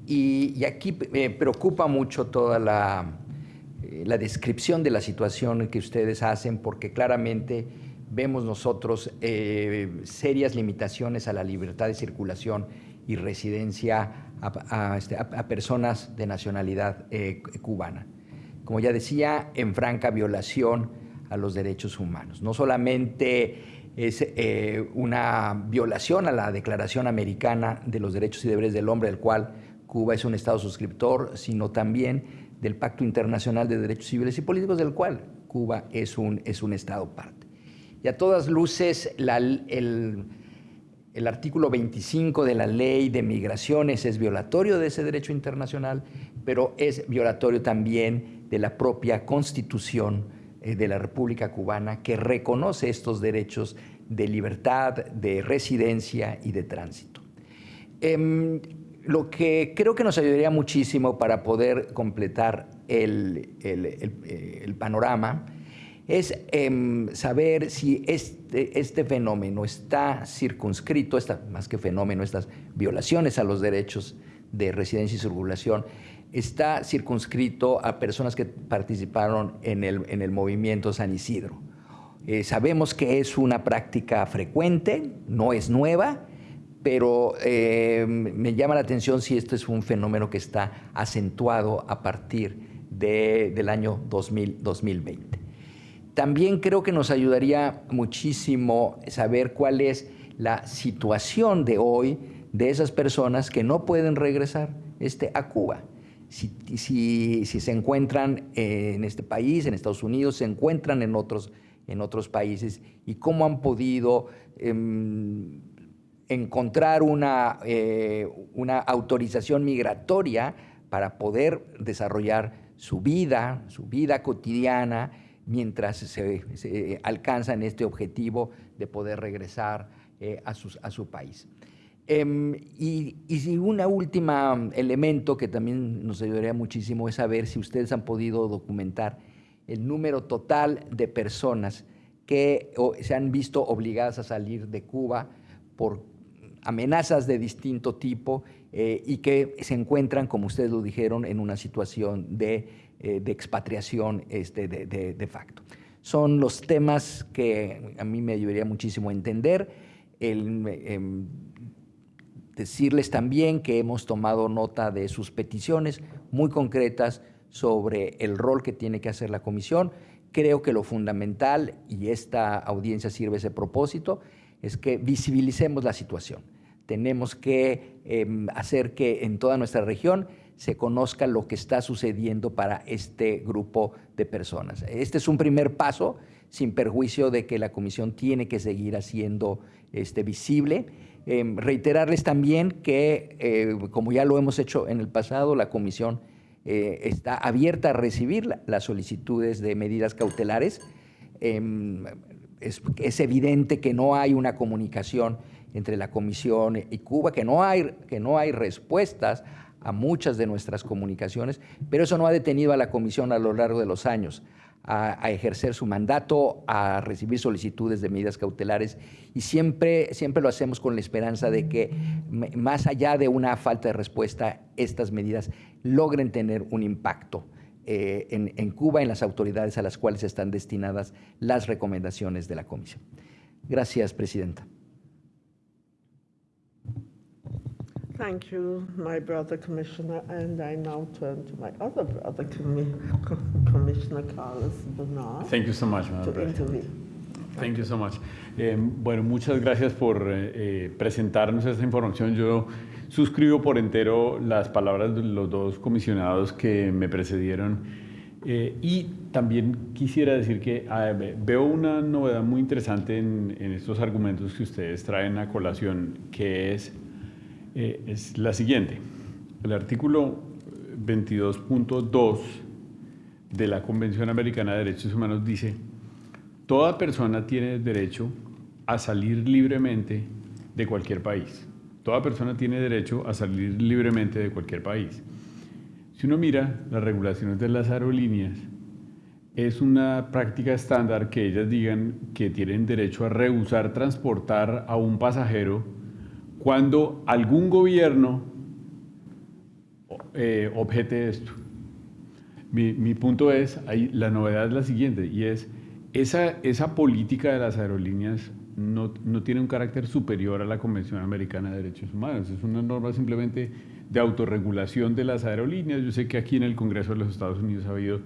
Y, aquí me preocupa mucho toda eh, la descripción de la situación que ustedes hacen, porque claramente vemos nosotros eh, serias limitaciones a la libertad de circulación y residencia a, este, personas de nacionalidad eh, cubana. Como ya decía, en franca violación a los derechos humanos. No solamente es eh, una violación a la Declaración Americana de los Derechos y Deberes del Hombre, del cual Cuba es un Estado suscriptor, sino también del Pacto Internacional de Derechos Civiles y Políticos, del cual Cuba es un, es un Estado parte. Y a todas luces, el, artículo 25 de la Ley de Migraciones es violatorio de ese derecho internacional, pero es violatorio también de la propia Constitución eh, de la República Cubana que reconoce estos derechos de libertad, de residencia y de tránsito. Eh, lo que creo que nos ayudaría muchísimo para poder completar el, eh, el panorama es eh, saber si este, este, fenómeno está circunscrito, esta, más que fenómeno, estas violaciones a los derechos de residencia y circulación, está circunscrito a personas que participaron en el, en el movimiento San Isidro. Eh, sabemos que es una práctica frecuente, no es nueva, pero eh, me llama la atención si esto es un fenómeno que está acentuado a partir de, del año 2000, 2020. También creo que nos ayudaría muchísimo saber cuál es la situación de hoy de esas personas que no pueden regresar este, a Cuba. Si, se encuentran en este país, en Estados Unidos, se encuentran en otros, en otros países y cómo han podido eh, encontrar una, eh, una autorización migratoria para poder desarrollar su vida, su vida cotidiana, mientras se, se alcanzan este objetivo de poder regresar eh, a, sus, a, su país. Eh, y, y un último elemento que también nos ayudaría muchísimo es saber si ustedes han podido documentar el número total de personas que se han visto obligadas a salir de Cuba por amenazas de distinto tipo eh, y que se encuentran, como ustedes lo dijeron, en una situación de, eh, de expatriación este, de, de, facto. Son los temas que a mí me ayudaría muchísimo a entender. Eh, decirles también que hemos tomado nota de sus peticiones muy concretas sobre el rol que tiene que hacer la comisión. Creo que lo fundamental, y esta audiencia sirve ese propósito, es que visibilicemos la situación. Tenemos que eh, hacer que en toda nuestra región se conozca lo que está sucediendo para este grupo de personas. Este es un primer paso, sin perjuicio de que la Comisión tiene que seguir haciendo este, visible. Eh, reiterarles también que, eh, como ya lo hemos hecho en el pasado, la Comisión eh, está abierta a recibir la, las solicitudes de medidas cautelares. Em, es, es, evidente que no hay una comunicación entre la Comisión y Cuba, que no, hay, que no hay respuestas a muchas de nuestras comunicaciones, pero eso no ha detenido a la Comisión a lo largo de los años a, ejercer su mandato, a recibir solicitudes de medidas cautelares y siempre, siempre lo hacemos con la esperanza de que más allá de una falta de respuesta, estas medidas logren tener un impacto eh, en, en, Cuba, en las autoridades a las cuales están destinadas las recomendaciones de la Comisión. Gracias, Presidenta. Thank you, my brother Commissioner, and I now turn to my other brother, Commissioner Carlos Bernard. Thank you so much, Madam President. Thank you so much. Eh, bueno, muchas gracias por eh, presentarnos esta información. Yo suscribo por entero las palabras de los dos comisionados que me precedieron. Eh, y también quisiera decir que ah, veo una novedad muy interesante en, en, estos argumentos que ustedes traen a colación, que es, eh, es la siguiente. El artículo 22.2 de la Convención Americana de Derechos Humanos dice, toda persona tiene derecho a salir libremente de cualquier país. Toda persona tiene derecho a salir libremente de cualquier país. Si uno mira las regulaciones de las aerolíneas, es una práctica estándar que ellas digan que tienen derecho a rehusar transportar a un pasajero cuando algún gobierno eh, objete esto. Mi, mi, punto es, ahí, la novedad es la siguiente, y es, esa, esa política de las aerolíneas no, no, tiene un carácter superior a la Convención Americana de Derechos Humanos, es una norma simplemente de autorregulación de las aerolíneas. Yo sé que aquí en el Congreso de los Estados Unidos ha habido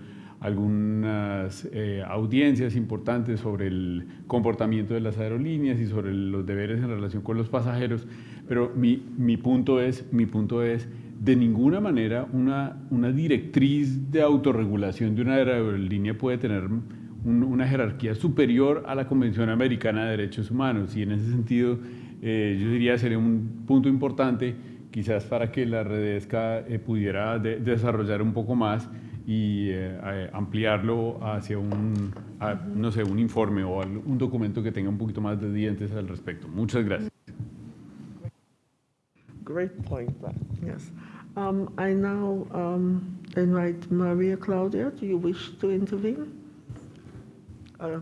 algunas eh, audiencias importantes sobre el comportamiento de las aerolíneas y sobre los deberes en relación con los pasajeros, pero mi, mi punto, es, mi punto es, de ninguna manera una, una directriz de autorregulación de una aerolínea puede tener un, una jerarquía superior a la Convención Americana de Derechos Humanos. Y en ese sentido eh, yo diría sería un punto importante quizás para que la Redesca eh, pudiera de, desarrollar un poco más y eh, ampliarlo hacia un, a, no sé, un informe o un documento que tenga un poquito más de dientes al respecto. Muchas gracias. Great point, yes. Um, I now um, invite Maria Claudia. Do you wish to intervene? Uh,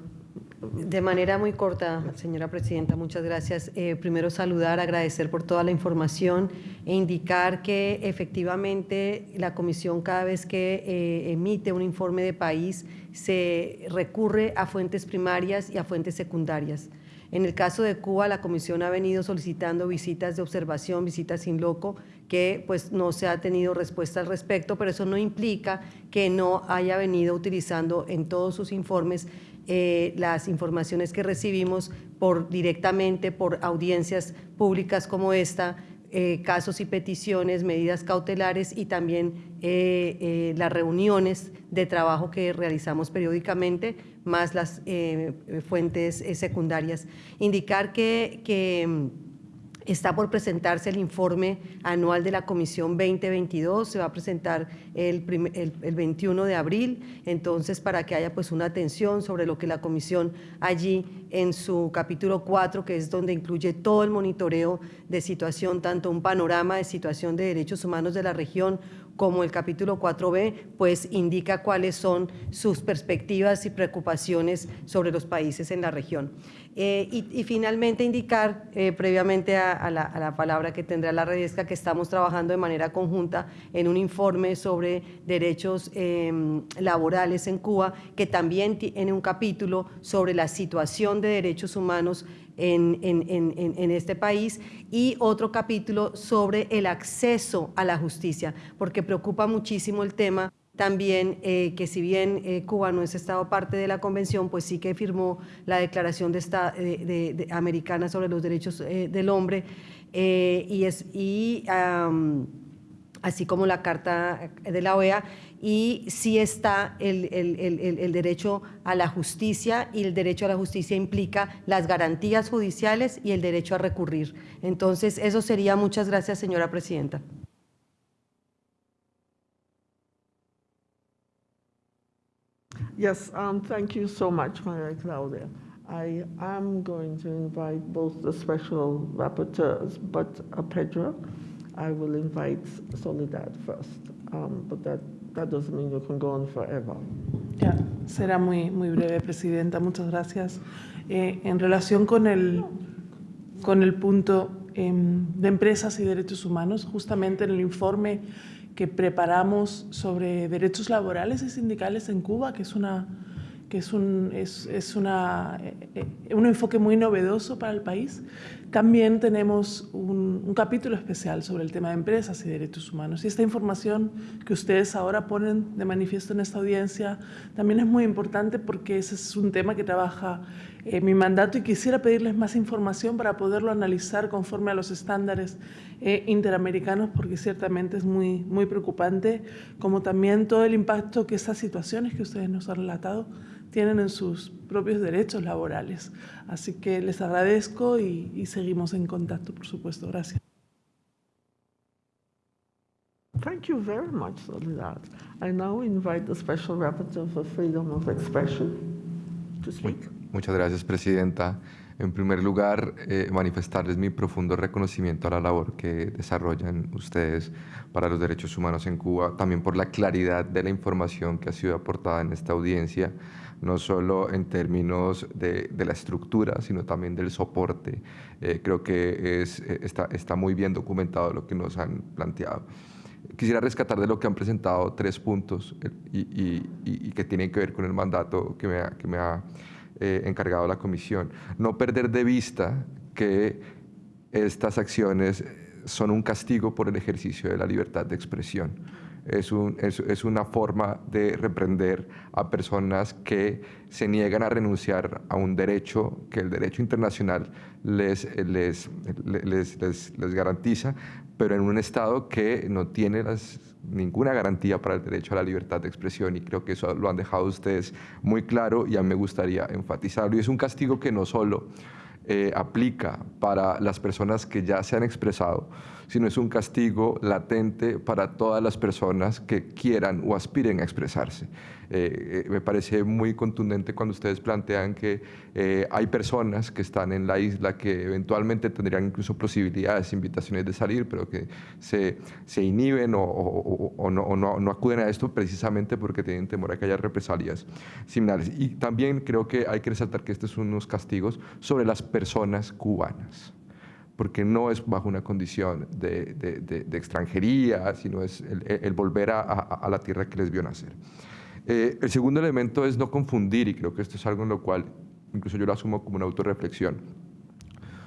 de manera muy corta, señora presidenta, muchas gracias. Eh, primero saludar, agradecer por toda la información e indicar que efectivamente la comisión cada vez que eh, emite un informe de país se recurre a fuentes primarias y a fuentes secundarias. En el caso de Cuba, la comisión ha venido solicitando visitas de observación, visitas sin loco, que pues no se ha tenido respuesta al respecto, pero eso no implica que no haya venido utilizando en todos sus informes eh, las informaciones que recibimos por, directamente por audiencias públicas como esta, eh, casos y peticiones, medidas cautelares y también eh, las reuniones de trabajo que realizamos periódicamente, más las fuentes secundarias. Indicar que, que Está por presentarse el informe anual de la Comisión 2022, se va a presentar el, el, 21 de abril, entonces para que haya pues una atención sobre lo que la Comisión allí en su capítulo 4, que es donde incluye todo el monitoreo de situación, tanto un panorama de situación de derechos humanos de la región, como el capítulo 4b, pues indica cuáles son sus perspectivas y preocupaciones sobre los países en la región. Eh, y, finalmente indicar, eh, previamente a, la, palabra que tendrá la Redesca, que estamos trabajando de manera conjunta en un informe sobre derechos em, laborales en Cuba, que también tiene un capítulo sobre la situación de derechos humanos en, en, este país y otro capítulo sobre el acceso a la justicia, porque preocupa muchísimo el tema también eh, que si bien eh, Cuba no es Estado parte de la Convención, pues sí que firmó la Declaración de de, Americana sobre los Derechos eh, del Hombre y, es, así como la Carta de la OEA, y sí está el, el, el, el, derecho a la justicia y el derecho a la justicia implica las garantías judiciales y el derecho a recurrir. Entonces, eso sería. Muchas gracias, señora presidenta. Yes, um, thank you so much, Maria Claudia. I am going to invite both the special rapporteurs, but uh, Pedro, I will invite Soledad first, um, but that, that doesn't mean you can go on forever. Ya, será muy, muy breve, Presidenta. Muchas gracias. Eh, en relación con el, con el punto eh, de empresas y derechos humanos, justamente en el informe que preparamos sobre derechos laborales y sindicales en Cuba, que es, una, que es, un, es, es una, eh, un enfoque muy novedoso para el país. También tenemos un, capítulo especial sobre el tema de empresas y derechos humanos. Y esta información que ustedes ahora ponen de manifiesto en esta audiencia también es muy importante porque ese es un tema que trabaja eh, mi mandato y quisiera pedirles más información para poderlo analizar conforme a los estándares eh, interamericanos porque ciertamente es muy, muy preocupante, como también todo el impacto que estas situaciones que ustedes nos han relatado tienen en sus propios derechos laborales. Así que les agradezco y, y seguimos en contacto, por supuesto. Gracias. Thank you very much, Soledad. I now invite the Special Rapporteur for Freedom of Expression to speak. Muchas gracias, Presidenta. En primer lugar, eh, manifestarles mi profundo reconocimiento a la labor que desarrollan ustedes para los derechos humanos en Cuba, también por la claridad de la información que ha sido aportada en esta audiencia, no solo en términos de, la estructura, sino también del soporte. Eh, creo que es, está, está muy bien documentado lo que nos han planteado. Quisiera rescatar de lo que han presentado tres puntos y, y, que tienen que ver con el mandato que me que me ha eh, encargado la comisión. No perder de vista que estas acciones son un castigo por el ejercicio de la libertad de expresión. Es, un, es, una forma de reprender a personas que se niegan a renunciar a un derecho que el derecho internacional les, les, les, les, garantiza, pero en un Estado que no tiene ninguna garantía para el derecho a la libertad de expresión y creo que eso lo han dejado ustedes muy claro y a mí me gustaría enfatizarlo. Y es un castigo que no solo eh, aplica para las personas que ya se han expresado, sino es un castigo latente para todas las personas que quieran o aspiren a expresarse. Eh, eh, me parece muy contundente cuando ustedes plantean que eh, hay personas que están en la isla que eventualmente tendrían incluso posibilidades, invitaciones de salir, pero que se, se inhiben o, no, no, no, acuden a esto precisamente porque tienen temor a que haya represalias similares. Y también creo que hay que resaltar que estos son unos castigos sobre las personas cubanas porque no es bajo una condición de, de, de, extranjería, sino es el, volver a, a, la tierra que les vio nacer. Eh, el segundo elemento es no confundir, y creo que esto es algo en lo cual incluso yo lo asumo como una autorreflexión,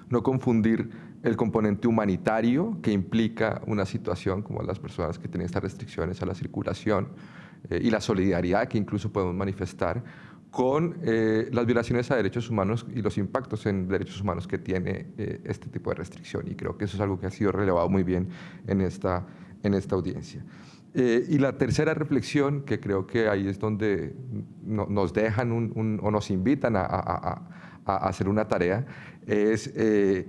no confundir el componente humanitario que implica una situación como las personas que tienen estas restricciones a la circulación eh, y la solidaridad que incluso podemos manifestar con eh, las violaciones a derechos humanos y los impactos en derechos humanos que tiene este tipo de restricción. Y creo que eso es algo que ha sido relevado muy bien en esta, en esta audiencia. Eh, y la tercera reflexión, que creo que ahí es donde nos dejan o nos invitan a, hacer una tarea, es eh,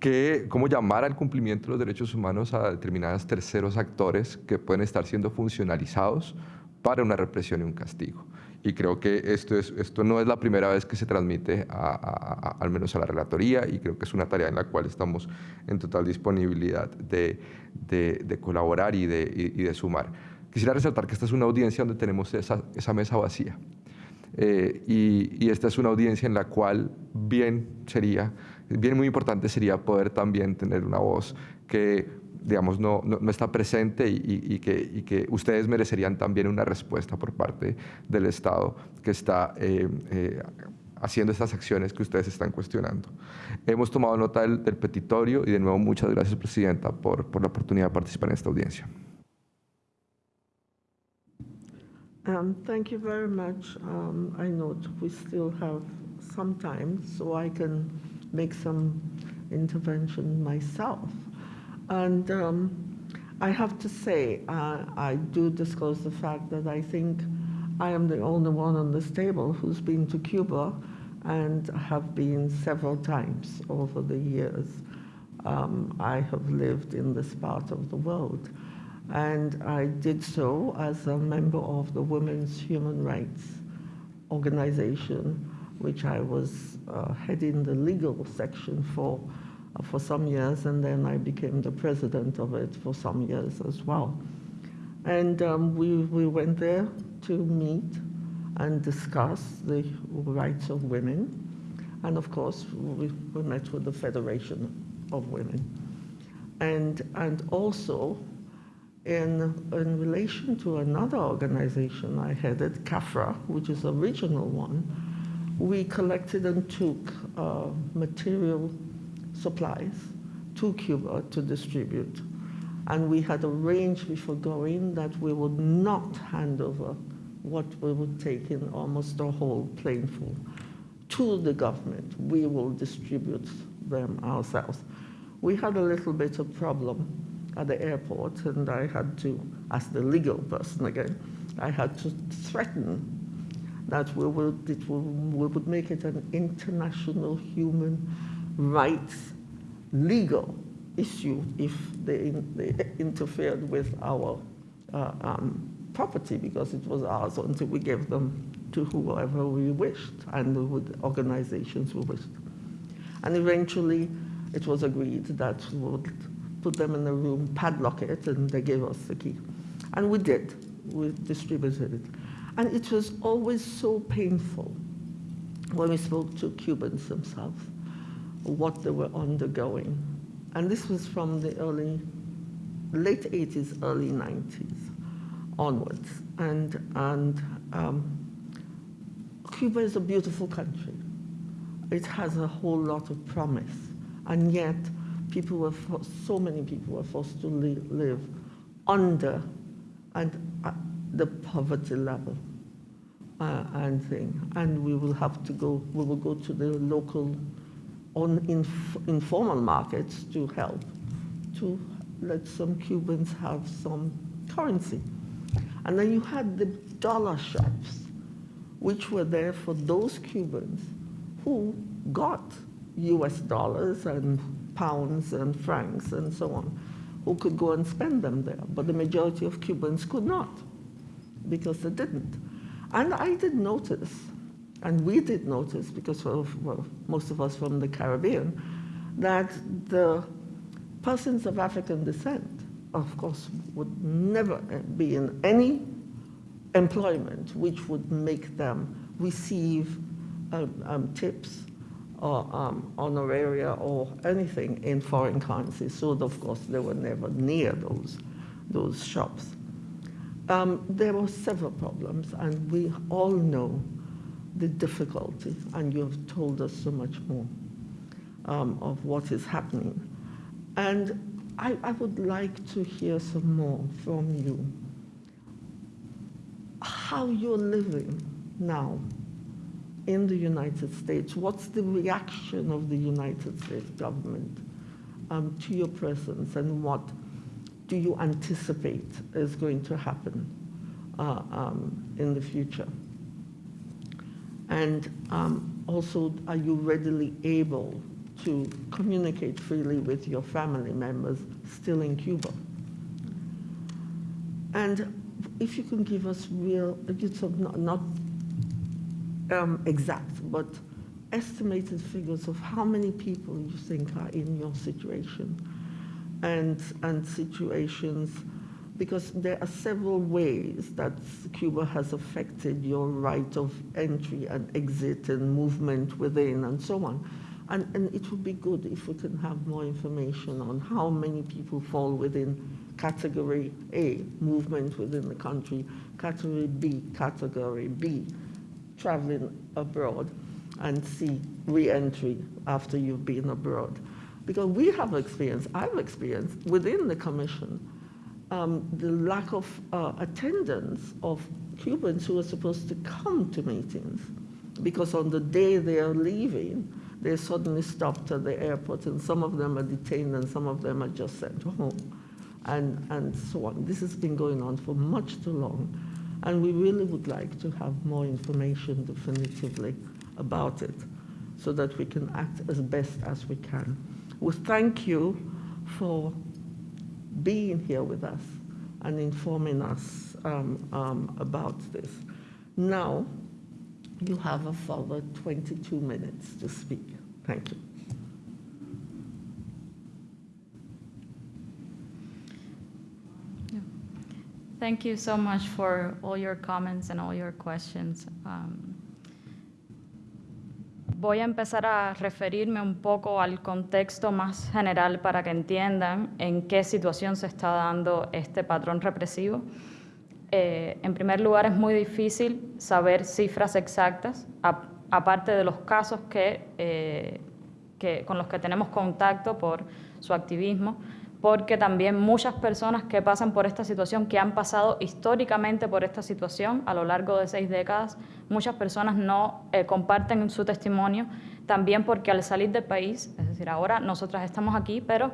que, cómo llamar al cumplimiento de los derechos humanos a determinados terceros actores que pueden estar siendo funcionalizados para una represión y un castigo. Y creo que esto, es, esto no es la primera vez que se transmite, al menos a la relatoría, y creo que es una tarea en la cual estamos en total disponibilidad de, de, colaborar y de, y, de, sumar. Quisiera resaltar que esta es una audiencia donde tenemos esa, esa mesa vacía. Eh, y, y, esta es una audiencia en la cual bien sería, bien muy importante sería poder también tener una voz que digamos, no, no, está presente y, que, y, que, ustedes merecerían también una respuesta por parte del Estado que está eh, eh, haciendo estas acciones que ustedes están cuestionando. Hemos tomado nota del, petitorio y de nuevo muchas gracias, Presidenta, por, por la oportunidad de participar en esta audiencia. Um, thank you very much. Um, I note we still have some time, so I can make some intervention myself. And um, I have to say, uh, I do disclose the fact that I think I am the only one on this table who's been to Cuba and have been several times over the years. Um, I have lived in this part of the world. And I did so as a member of the Women's Human Rights Organization, which I was uh, heading the legal section for for some years, and then I became the president of it for some years as well. And um, we, we went there to meet and discuss the rights of women. And of course, we, we met with the Federation of Women. And, and also, in, in relation to another organization I headed, CAFRA, which is a regional one, we collected and took uh, material supplies to Cuba to distribute. And we had arranged before going that we would not hand over what we would take in almost a whole planeful to the government. We will distribute them ourselves. We had a little bit of problem at the airport and I had to, as the legal person again, I had to threaten that we would, it we would make it an international human rights legal issue if they, they interfered with our uh, um, property because it was ours until we gave them to whoever we wished and with organizations we wished. And eventually, it was agreed that we would put them in a room, padlock it, and they gave us the key. And we did. We distributed it. And it was always so painful when we spoke to Cubans themselves, what they were undergoing. And this was from the early, late 80s, early 90s onwards. And, and um, Cuba is a beautiful country. It has a whole lot of promise. And yet, people were, so many people were forced to live, live under and uh, the poverty level uh, and thing. And we will have to go, we will go to the local on inf informal markets to help to let some Cubans have some currency. And then you had the dollar shops, which were there for those Cubans who got US dollars and pounds and francs and so on, who could go and spend them there. But the majority of Cubans could not because they didn't. And I did notice, and we did notice, because well, most of us from the Caribbean, that the persons of African descent, of course, would never be in any employment which would make them receive um, um, tips or um, honoraria or anything in foreign currency. So, of course, they were never near those, those shops. Um, there were several problems, and we all know the difficulty, and you have told us so much more um, of what is happening. And I, I would like to hear some more from you. How you're living now in the United States? What's the reaction of the United States government um, to your presence and what do you anticipate is going to happen uh, um, in the future? And um, also, are you readily able to communicate freely with your family members still in Cuba? And if you can give us real, it's not, not um, exact, but estimated figures of how many people you think are in your situation and, and situations, because there are several ways that Cuba has affected your right of entry and exit and movement within and so on. And, and it would be good if we can have more information on how many people fall within category A, movement within the country, category B, category B, traveling abroad and see re-entry after you've been abroad. Because we have experience, I've experienced within the commission, um, the lack of uh, attendance of Cubans who are supposed to come to meetings. Because on the day they are leaving, they're suddenly stopped at the airport and some of them are detained and some of them are just sent home and, and so on. This has been going on for much too long. And we really would like to have more information definitively about it so that we can act as best as we can. We thank you for being here with us and informing us um, um, about this. Now, you have a further 22 minutes to speak. Thank you. Thank you so much for all your comments and all your questions. Um, voy a empezar a referirme un poco al contexto más general para que entiendan en qué situación se está dando este patrón represivo. Eh, en primer lugar, es muy difícil saber cifras exactas, aparte de los casos eh, que, con los que tenemos contacto por su activismo porque también muchas personas que pasan por esta situación, que han pasado históricamente por esta situación a lo largo de seis décadas, muchas personas no eh, comparten su testimonio, también porque al salir del país, es decir, ahora nosotras estamos aquí, pero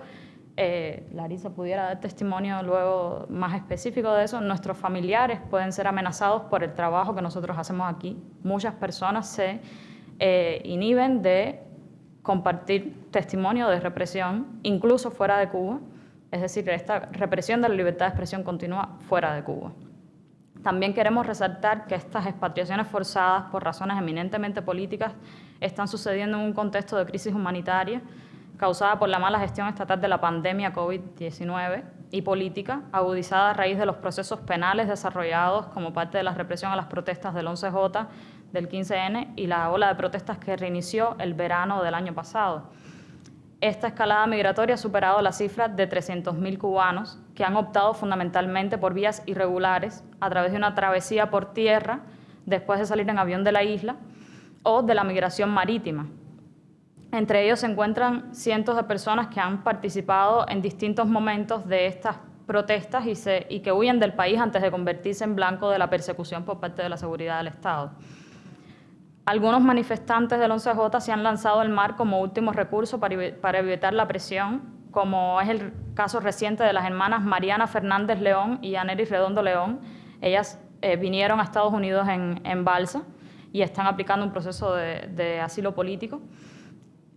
eh, Larisa pudiera dar testimonio luego más específico de eso, nuestros familiares pueden ser amenazados por el trabajo que nosotros hacemos aquí. Muchas personas se eh, inhiben de compartir testimonio de represión, incluso fuera de Cuba, es decir, esta represión de la libertad de expresión continúa fuera de Cuba. También queremos resaltar que estas expatriaciones forzadas por razones eminentemente políticas están sucediendo en un contexto de crisis humanitaria causada por la mala gestión estatal de la pandemia COVID-19 y política, agudizada a raíz de los procesos penales desarrollados como parte de la represión a las protestas del 11J, del 15N y la ola de protestas que reinició el verano del año pasado. Esta escalada migratoria ha superado la cifra de 300.000 cubanos que han optado fundamentalmente por vías irregulares a través de una travesía por tierra después de salir en avión de la isla o de la migración marítima. Entre ellos se encuentran cientos de personas que han participado en distintos momentos de estas protestas y, y que huyen del país antes de convertirse en blanco de la persecución por parte de la seguridad del Estado. Algunos manifestantes del 11J se han lanzado al mar como último recurso para, evitar la presión, como es el caso reciente de las hermanas Mariana Fernández León y Aneris Redondo León. Ellas eh, vinieron a Estados Unidos en, balsa y están aplicando un proceso de asilo político.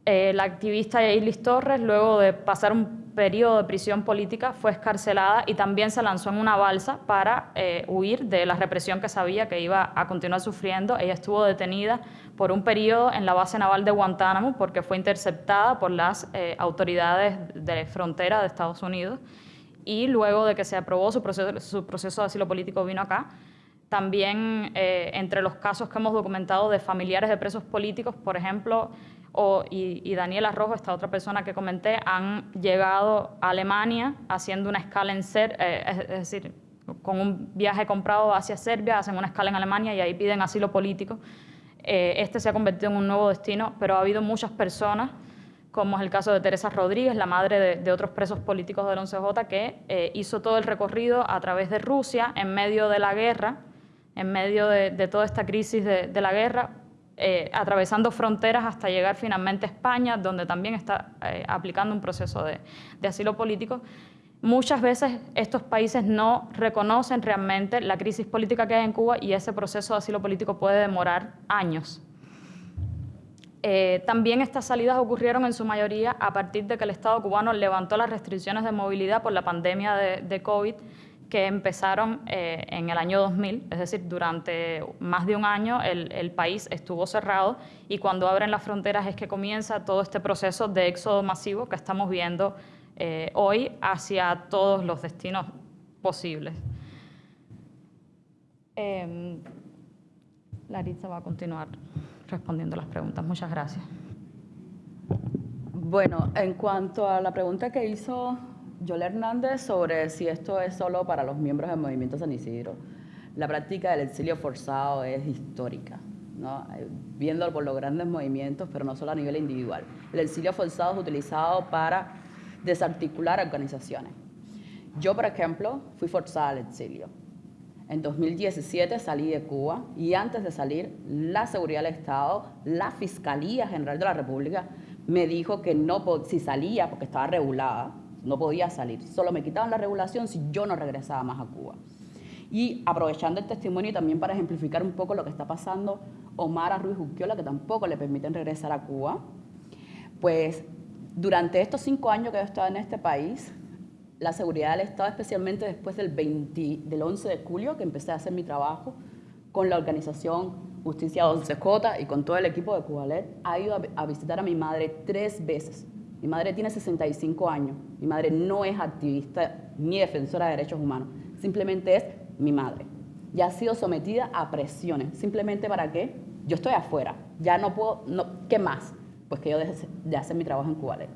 Eh, la activista Eilis Torres, luego de pasar un periodo de prisión política, fue escarcelada y también se lanzó en una balsa para eh, huir de la represión que sabía que iba a continuar sufriendo. Ella estuvo detenida por un periodo en la base naval de Guantánamo porque fue interceptada por las eh, autoridades de frontera de Estados Unidos y luego de que se aprobó su proceso, su proceso de asilo político vino acá. También entre los casos que hemos documentado de familiares de presos políticos, por ejemplo, o, y, Daniela Rojo, esta otra persona que comenté, han llegado a Alemania haciendo una escala en Ser, eh, es, decir, con un viaje comprado hacia Serbia, hacen una escala en Alemania y ahí piden asilo político. Eh, este se ha convertido en un nuevo destino, pero ha habido muchas personas, como es el caso de Teresa Rodríguez, la madre de, otros presos políticos del 11J, que eh, hizo todo el recorrido a través de Rusia en medio de la guerra, en medio de, toda esta crisis de, de la guerra, eh, atravesando fronteras hasta llegar finalmente a España, donde también está eh, aplicando un proceso de, asilo político. Muchas veces estos países no reconocen realmente la crisis política que hay en Cuba y ese proceso de asilo político puede demorar años. Eh, también estas salidas ocurrieron en su mayoría a partir de que el Estado cubano levantó las restricciones de movilidad por la pandemia de, de COVID que empezaron eh, en el año 2000, es decir, durante más de un año el, país estuvo cerrado y cuando abren las fronteras es que comienza todo este proceso de éxodo masivo que estamos viendo eh, hoy hacia todos los destinos posibles. Eh, Larissa va a continuar respondiendo las preguntas. Muchas gracias. Bueno, en cuanto a la pregunta que hizo Yol Hernández sobre si esto es solo para los miembros del movimiento San Isidro. La práctica del exilio forzado es histórica, ¿no? viendo por los grandes movimientos, pero no solo a nivel individual. El exilio forzado es utilizado para desarticular organizaciones. Yo, por ejemplo, fui forzada al exilio. En 2017 salí de Cuba y antes de salir, la Seguridad del Estado, la Fiscalía General de la República, me dijo que no, si salía, porque estaba regulada, no podía salir. Solo me quitaban la regulación si yo no regresaba más a Cuba. Y aprovechando el testimonio también para ejemplificar un poco lo que está pasando, Omar Ruiz Uquiola, que tampoco le permiten regresar a Cuba, pues durante estos cinco años que he estado en este país, la seguridad del Estado, especialmente después del, 20, del 11 de julio, que empecé a hacer mi trabajo con la organización Justicia 11J y con todo el equipo de Cubalet, ha ido a visitar a mi madre tres veces mi madre tiene 65 años. Mi madre no es activista ni defensora de derechos humanos. Simplemente es mi madre. Ya ha sido sometida a presiones. Simplemente para qué? Yo estoy afuera. Ya no puedo. ¿Qué más? Pues que yo deje de hacer mi trabajo en Cubalet.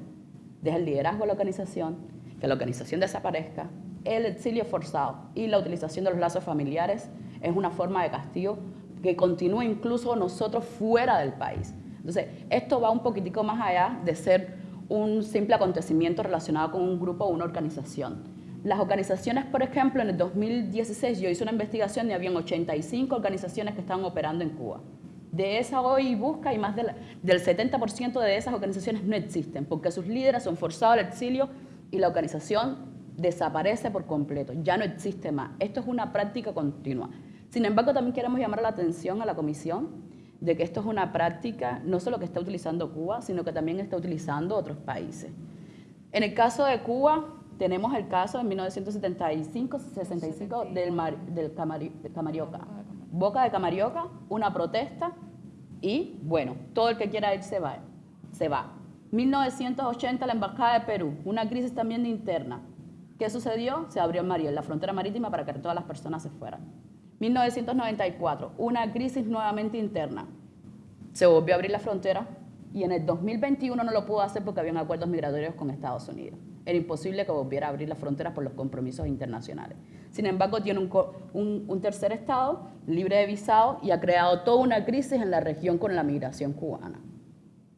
Deje el liderazgo de la organización, que la organización desaparezca. El exilio forzado y la utilización de los lazos familiares es una forma de castigo que continúa incluso nosotros fuera del país. Entonces, esto va un poquitico más allá de ser un simple acontecimiento relacionado con un grupo o una organización. Las organizaciones, por ejemplo, en el 2016 yo hice una investigación y habían 85 organizaciones que estaban operando en Cuba. De esa hoy busca y más del 70% de esas organizaciones no existen porque sus líderes son forzados al exilio y la organización desaparece por completo, ya no existe más. Esto es una práctica continua. Sin embargo, también queremos llamar la atención a la Comisión de que esto es una práctica no solo que está utilizando Cuba, sino que también está utilizando otros países. En el caso de Cuba, tenemos el caso de 1975-65 del, del Camarioca. Boca de Camarioca, una protesta y, bueno, todo el que quiera ir se va. Se va. 1980, la Embajada de Perú, una crisis también interna. ¿Qué sucedió? Se abrió Mariel, la frontera marítima, para que todas las personas se fueran. 1994, una crisis nuevamente interna. Se volvió a abrir la frontera y en el 2021 no lo pudo hacer porque habían acuerdos migratorios con Estados Unidos. Era imposible que volviera a abrir las fronteras por los compromisos internacionales. Sin embargo, tiene un, tercer estado libre de visado y ha creado toda una crisis en la región con la migración cubana.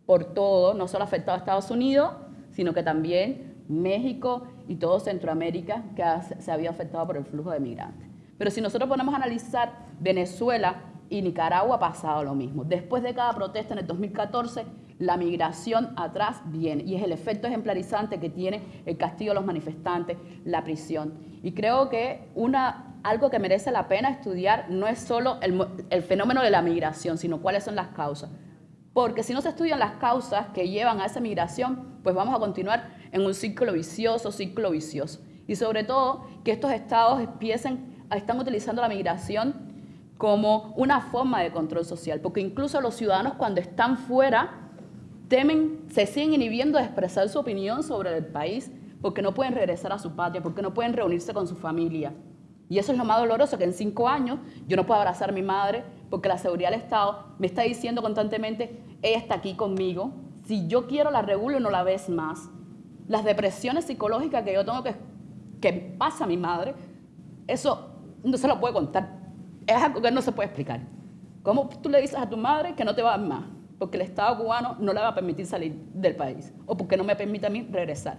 Por todo, no solo ha afectado a Estados Unidos, sino que también México y todo Centroamérica que se había afectado por el flujo de migrantes. Pero si nosotros ponemos a analizar Venezuela y Nicaragua ha pasado lo mismo. Después de cada protesta en el 2014, la migración atrás viene y es el efecto ejemplarizante que tiene el castigo a los manifestantes, la prisión. Y creo que algo que merece la pena estudiar no es solo el, el fenómeno de la migración, sino cuáles son las causas. Porque si no se estudian las causas que llevan a esa migración, pues vamos a continuar en un ciclo vicioso, ciclo vicioso. Y sobre todo que estos estados empiecen, están utilizando la migración como una forma de control social, porque incluso los ciudadanos cuando están fuera temen, se siguen inhibiendo de expresar su opinión sobre el país, porque no pueden regresar a su patria, porque no pueden reunirse con su familia. Y eso es lo más doloroso, que en cinco años yo no puedo abrazar a mi madre, porque la seguridad del Estado me está diciendo constantemente, ella está aquí conmigo, si yo quiero la regulo no la ves más las depresiones psicológicas que yo tengo que, que pasa mi madre, eso no se lo puede contar. Es algo que no se puede explicar. ¿Cómo tú le dices a tu madre que no te va a dar más? Porque el Estado cubano no le va a permitir salir del país o porque no me permite a mí regresar.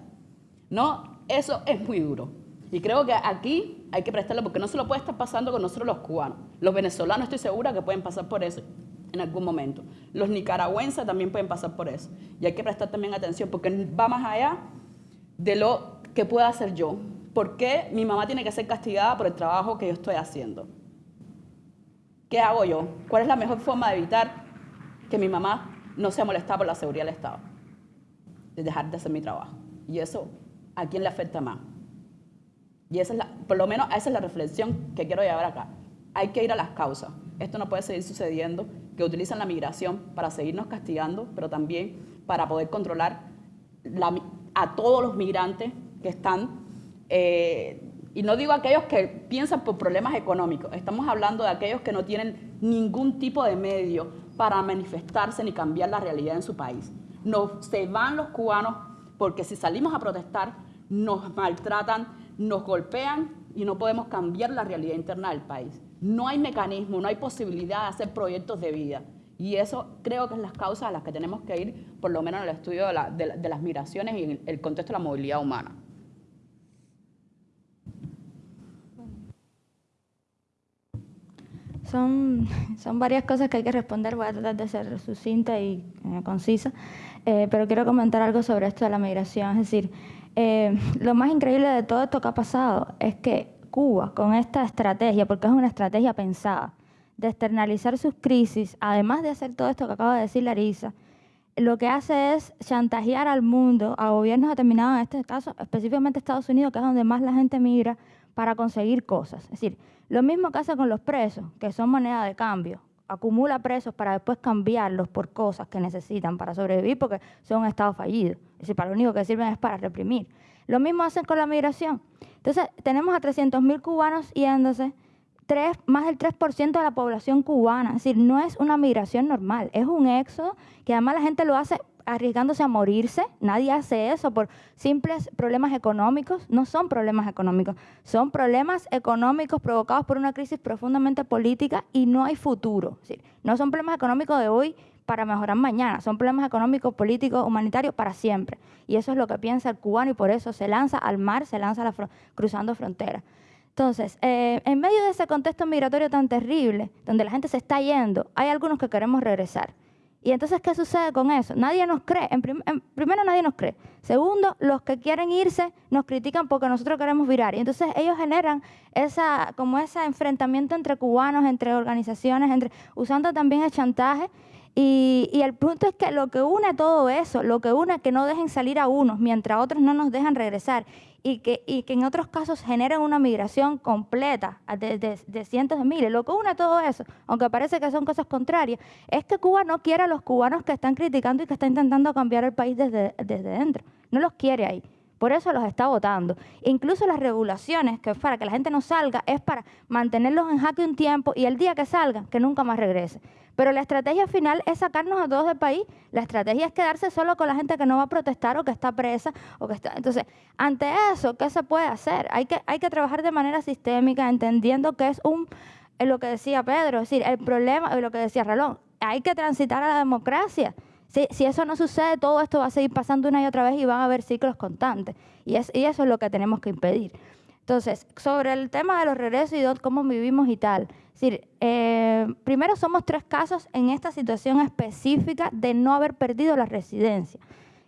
No, eso es muy duro. Y creo que aquí hay que prestarle porque no se lo puede estar pasando con nosotros los cubanos. Los venezolanos estoy segura que pueden pasar por eso en algún momento. Los nicaragüenses también pueden pasar por eso. Y hay que prestar también atención porque va más allá de lo que pueda hacer yo. ¿Por qué mi mamá tiene que ser castigada por el trabajo que yo estoy haciendo? ¿Qué hago yo? ¿Cuál es la mejor forma de evitar que mi mamá no sea molestada por la seguridad del Estado? De dejar de hacer mi trabajo. Y eso, ¿a quién le afecta más? Y esa es la, por lo menos esa es la reflexión que quiero llevar acá. Hay que ir a las causas. Esto no puede seguir sucediendo, que utilizan la migración para seguirnos castigando, pero también para poder controlar la, a todos los migrantes que están, eh, y no digo aquellos que piensan por problemas económicos, estamos hablando de aquellos que no tienen ningún tipo de medio para manifestarse ni cambiar la realidad en su país. Nos, se van los cubanos porque si salimos a protestar nos maltratan, nos golpean y no podemos cambiar la realidad interna del país. No hay mecanismo, no hay posibilidad de hacer proyectos de vida. Y eso creo que es las causas a las que tenemos que ir, por lo menos en el estudio de, las migraciones y en el contexto de la movilidad humana. Son, son varias cosas que hay que responder, voy a tratar de ser sucinta y eh, concisa, eh, pero quiero comentar algo sobre esto de la migración. Es decir, eh, lo más increíble de todo esto que ha pasado es que Cuba, con esta estrategia, porque es una estrategia pensada, de externalizar sus crisis, además de hacer todo esto que acaba de decir Larisa, lo que hace es chantajear al mundo, a gobiernos determinados, en este caso específicamente Estados Unidos, que es donde más la gente migra, para conseguir cosas. Es decir, lo mismo que hace con los presos, que son moneda de cambio. Acumula presos para después cambiarlos por cosas que necesitan para sobrevivir porque son un Estado fallido. Es decir, para lo único que sirven es para reprimir. Lo mismo hacen con la migración. Entonces, tenemos a 300.000 cubanos yéndose más del 3% de la población cubana. Es decir, no es una migración normal, es un éxodo que además la gente lo hace arriesgándose a morirse. Nadie hace eso por simples problemas económicos. No son problemas económicos, son problemas económicos provocados por una crisis profundamente política y no hay futuro. No son problemas económicos de hoy para mejorar mañana, son problemas económicos, políticos, humanitarios para siempre. Y eso es lo que piensa el cubano y por eso se lanza al mar, se lanza cruzando fronteras. Entonces, eh, en medio de ese contexto migratorio tan terrible, donde la gente se está yendo, hay algunos que queremos regresar. Y entonces, ¿qué sucede con eso? Nadie nos cree. En primero, nadie nos cree. Segundo, los que quieren irse nos critican porque nosotros queremos virar. Y entonces ellos generan esa, como ese enfrentamiento entre cubanos, entre organizaciones, entre, usando también el chantaje Y, y, el punto es que lo que une todo eso, lo que une es que no dejen salir a unos mientras otros no nos dejan regresar y que, y que en otros casos generen una migración completa de, cientos de miles. Lo que une todo eso, aunque parece que son cosas contrarias, es que Cuba no quiere a los cubanos que están criticando y que están intentando cambiar el país desde dentro. No los quiere ahí. Por eso los está votando. Incluso las regulaciones, que para que la gente no salga, es para mantenerlos en jaque un tiempo y el día que salgan, que nunca más regrese. Pero la estrategia final es sacarnos a todos del país. La estrategia es quedarse solo con la gente que no va a protestar o que está presa. o que está Entonces, ante eso, ¿qué se puede hacer? Hay que, hay que trabajar de manera sistémica, entendiendo que es un, es lo que decía Pedro, es decir, el problema, es lo que decía Ralón, hay que transitar a la democracia. Si, si, eso no sucede, todo esto va a seguir pasando una y otra vez y van a haber ciclos constantes. Y, es, y eso es lo que tenemos que impedir. Entonces, sobre el tema de los regresos y cómo vivimos y tal. Eh, primero somos tres casos en esta situación específica de no haber perdido la residencia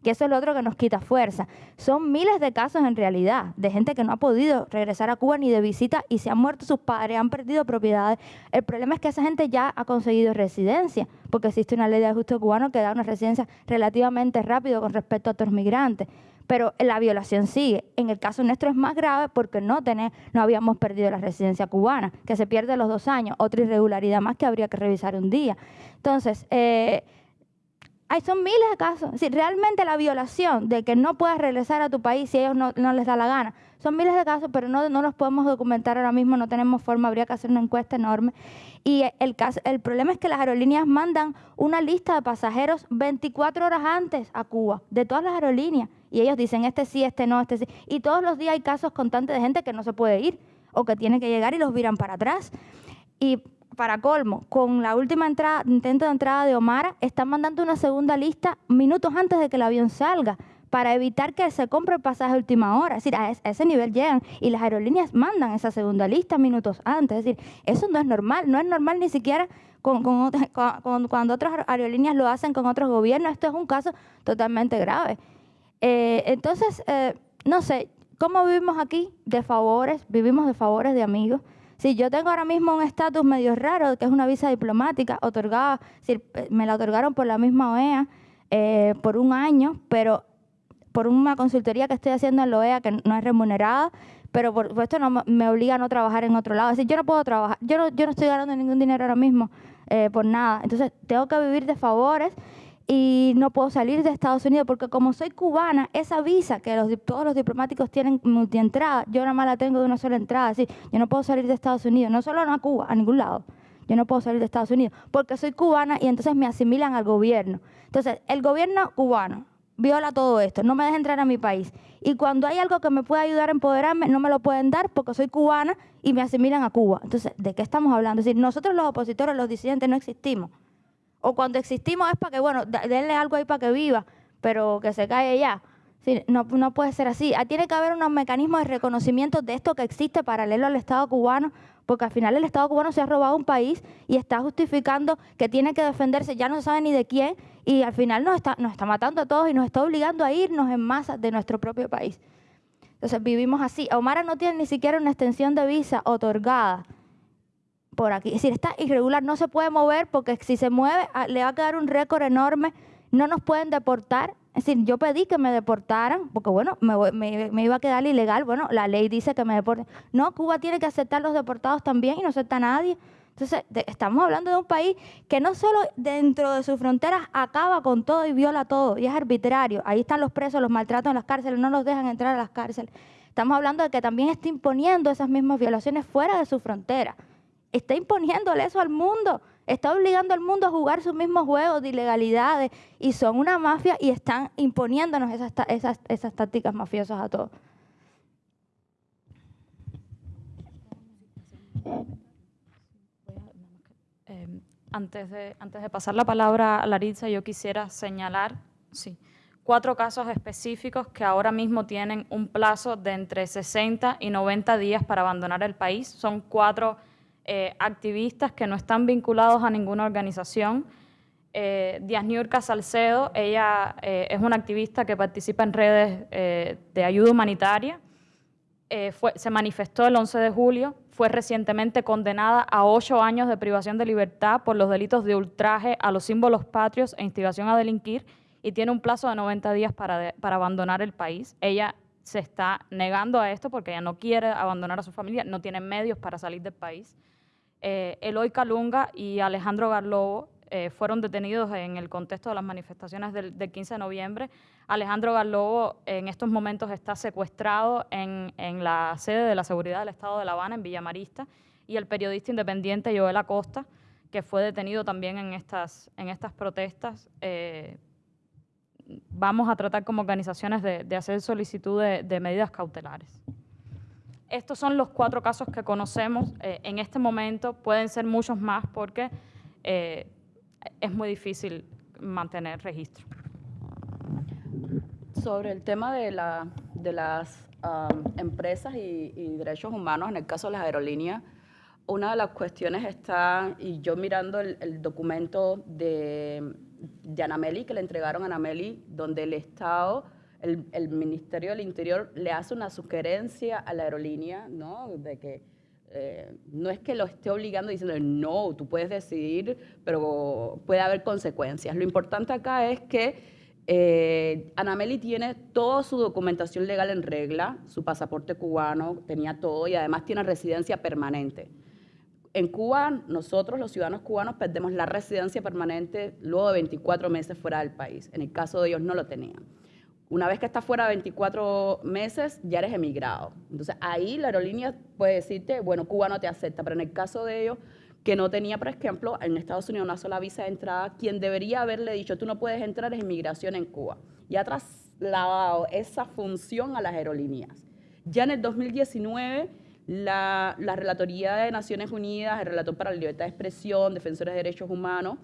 que eso es lo otro que nos quita fuerza. Son miles de casos en realidad, de gente que no ha podido regresar a Cuba ni de visita y se han muerto sus padres, han perdido propiedades. El problema es que esa gente ya ha conseguido residencia, porque existe una ley de ajuste cubano que da una residencia relativamente rápido con respecto a otros migrantes. Pero la violación sigue. En el caso nuestro es más grave porque no, tener, no habíamos perdido la residencia cubana, que se pierde los dos años, otra irregularidad más que habría que revisar un día. Entonces, eh, hay, son miles de casos. Si realmente la violación de que no puedas regresar a tu país si ellos no, les da la gana, son miles de casos, pero no, no los podemos documentar ahora mismo, no tenemos forma, habría que hacer una encuesta enorme. Y el, caso, el problema es que las aerolíneas mandan una lista de pasajeros 24 horas antes a Cuba, de todas las aerolíneas. Y ellos dicen, este sí, este no, este sí. Y todos los días hay casos constantes de gente que no se puede ir o que tiene que llegar y los viran para atrás. Y para colmo, con la última entrada, intento de entrada de Omar, están mandando una segunda lista minutos antes de que el avión salga para evitar que se compre el pasaje a última hora. Es decir, a ese nivel llegan y las aerolíneas mandan esa segunda lista minutos antes. Es decir, eso no es normal, no es normal ni siquiera con, cuando otras aerolíneas lo hacen con otros gobiernos. Esto es un caso totalmente grave. Eh, entonces, eh, no sé, ¿cómo vivimos aquí? De favores, vivimos de favores de amigos. Si yo tengo ahora mismo un estatus medio raro, que es una visa diplomática, otorgada, si me la otorgaron por la misma OEA eh, por un año, pero por una consultoría que estoy haciendo en la OEA que no es remunerada, pero por supuesto no me obliga a no trabajar en otro lado. Es decir, yo no puedo trabajar, yo no, yo no estoy ganando ningún dinero ahora mismo eh, por nada. Entonces tengo que vivir de favores y no puedo salir de Estados Unidos porque como soy cubana, esa visa que los, todos los diplomáticos tienen multientrada, yo nada más la tengo de una sola entrada, así, yo no puedo salir de Estados Unidos, no solo a Cuba, a ningún lado. Yo no puedo salir de Estados Unidos porque soy cubana y entonces me asimilan al gobierno. Entonces, el gobierno cubano viola todo esto, no me deja entrar a mi país. Y cuando hay algo que me pueda ayudar a empoderarme, no me lo pueden dar porque soy cubana y me asimilan a Cuba. Entonces, ¿de qué estamos hablando? Es decir, nosotros los opositores, los disidentes, no existimos. O cuando existimos es para que, bueno, denle algo ahí para que viva, pero que se cae ya. no, no puede ser así. Ah, tiene que haber unos mecanismos de reconocimiento de esto que existe paralelo al Estado cubano, porque al final el Estado cubano se ha robado un país y está justificando que tiene que defenderse, ya no se sabe ni de quién, y al final nos está, nos está matando a todos y nos está obligando a irnos en masa de nuestro propio país. Entonces vivimos así. Omara no tiene ni siquiera una extensión de visa otorgada por aquí. Es decir, está irregular, no se puede mover porque si se mueve ah, le va a quedar un récord enorme, no nos pueden deportar. Es decir, yo pedí que me deportaran, porque bueno, me, me, iba a quedar ilegal. Bueno, la ley dice que me deporten. No, Cuba tiene que aceptar los deportados también y no acepta a nadie. Entonces, estamos hablando de un país que no solo dentro de sus fronteras acaba con todo y viola todo, y es arbitrario. Ahí están los presos, los maltratan en las cárceles, no los dejan entrar a las cárceles. Estamos hablando de que también está imponiendo esas mismas violaciones fuera de su frontera está imponiéndole eso al mundo, está obligando al mundo a jugar sus mismos juegos de ilegalidades y son una mafia y están imponiéndonos esas, esas, esas tácticas mafiosas a todos. Em, antes, de, antes de pasar la palabra a Laritza, yo quisiera señalar sí, cuatro casos específicos que ahora mismo tienen un plazo de entre 60 y 90 días para abandonar el país. Son cuatro eh, activistas que no están vinculados a ninguna organización. Eh, Díaz Niurka Salcedo, ella eh, es una activista que participa en redes de ayuda humanitaria. se manifestó el 11 de julio fue recientemente condenada a ocho años de privación de libertad por los delitos de ultraje a los símbolos patrios e instigación a delinquir y tiene un plazo de 90 días para, para abandonar el país. Ella se está negando a esto porque ella no quiere abandonar a su familia, no tiene medios para salir del país. Eh, Eloy Calunga y Alejandro Garlobo eh, fueron detenidos en el contexto de las manifestaciones del, 15 de noviembre. Alejandro Garlobo en estos momentos está secuestrado en, la sede de la Seguridad del Estado de La Habana, en Villamarista, y el periodista independiente Joel Acosta, que fue detenido también en estas, en estas protestas, eh, vamos a tratar como organizaciones de, hacer solicitud de, medidas cautelares. Estos son los cuatro casos que conocemos eh, en este momento. Pueden ser muchos más porque eh, es muy difícil mantener registro. Sobre el tema de, la, de las um, empresas y, derechos humanos, en el caso de las aerolíneas, una de las cuestiones está, y yo mirando el documento de de Anameli, que le entregaron a Anameli, donde el Estado, el, Ministerio del Interior le hace una sugerencia a la aerolínea, ¿no? De que eh, no es que lo esté obligando diciendo, no, tú puedes decidir, pero puede haber consecuencias. Lo importante acá es que eh, Anameli tiene toda su documentación legal en regla, su pasaporte cubano, tenía todo y además tiene residencia permanente. En Cuba, nosotros, los ciudadanos cubanos, perdemos la residencia permanente luego de 24 meses fuera del país. En el caso de ellos no lo tenían. Una vez que estás fuera de 24 meses, ya eres emigrado. Entonces ahí la aerolínea puede decirte, bueno, Cuba no te acepta, pero en el caso de ellos, que no tenía, por ejemplo, en Estados Unidos una sola visa de entrada, quien debería haberle dicho, tú no puedes entrar, es inmigración en Cuba. Y ha trasladado esa función a las aerolíneas. Ya en el 2019 la, Relatoría de Naciones Unidas, el Relator para la Libertad de Expresión, Defensores de Derechos Humanos,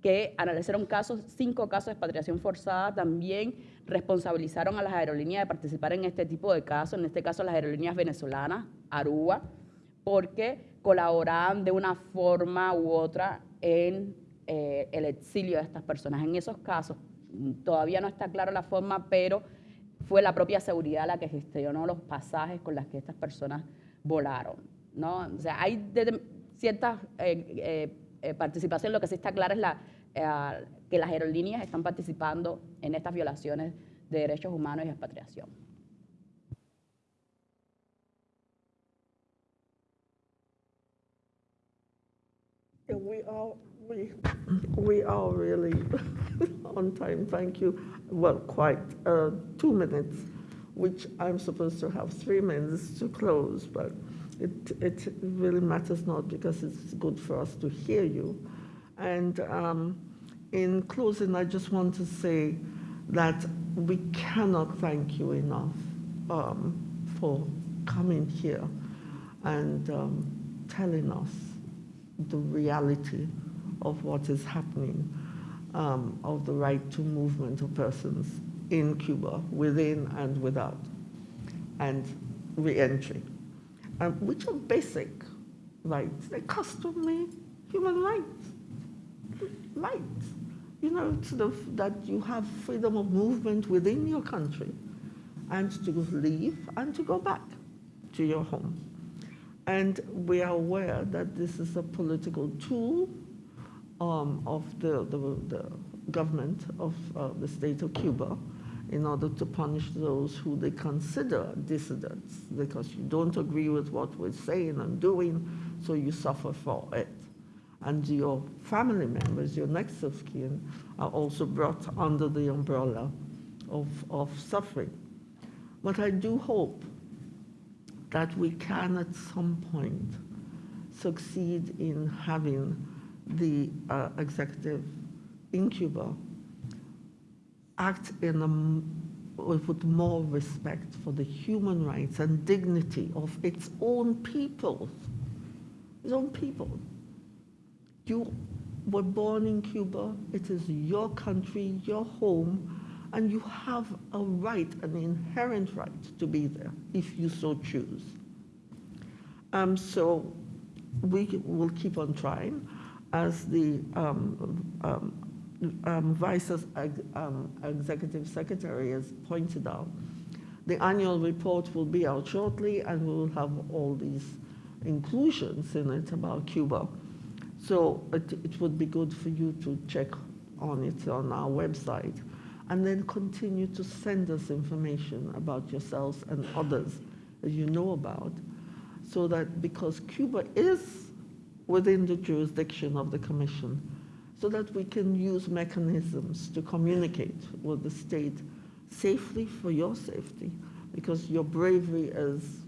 que analizaron casos, cinco casos de expatriación forzada, también responsabilizaron a las aerolíneas de participar en este tipo de casos, en este caso las aerolíneas venezolanas, Aruba, porque colaboraban de una forma u otra en eh, el exilio de estas personas. En esos casos, todavía no está clara la forma, pero fue la propia seguridad la que gestionó los pasajes con las que estas personas volaron. ¿no? O sea, hay cierta eh, eh, eh, participación, lo que sí está claro es la, que las aerolíneas están participando en estas violaciones de derechos humanos y expatriación. are we are really on time. Thank you. Well, quite uh, two minutes. which I'm supposed to have three minutes to close, but it, it really matters not because it's good for us to hear you. And um, in closing, I just want to say that we cannot thank you enough um, for coming here and um, telling us the reality of what is happening, um, of the right to movement of persons in Cuba, within and without, and reentry, um, which are basic rights. They're customary human rights. Rights. You know, sort of that you have freedom of movement within your country and to leave and to go back to your home. And we are aware that this is a political tool um, of the, the, the, government of uh, the state of Cuba in order to punish those who they consider dissidents because you don't agree with what we're saying and doing, so you suffer for it. And your family members, your next of kin, are also brought under the umbrella of, of suffering. But I do hope that we can at some point succeed in having the uh, executive in Cuba act in a, with more respect for the human rights and dignity of its own people, its own people. You were born in Cuba, it is your country, your home, and you have a right, an inherent right to be there if you so choose. Um, so we will keep on trying as the um, um, um, Vice um, Executive Secretary has pointed out, the annual report will be out shortly and we will have all these inclusions in it about Cuba. So it, it would be good for you to check on it on our website and then continue to send us information about yourselves and others that you know about so that because Cuba is within the jurisdiction of the Commission, so that we can use mechanisms to communicate with the state safely for your safety, because your bravery is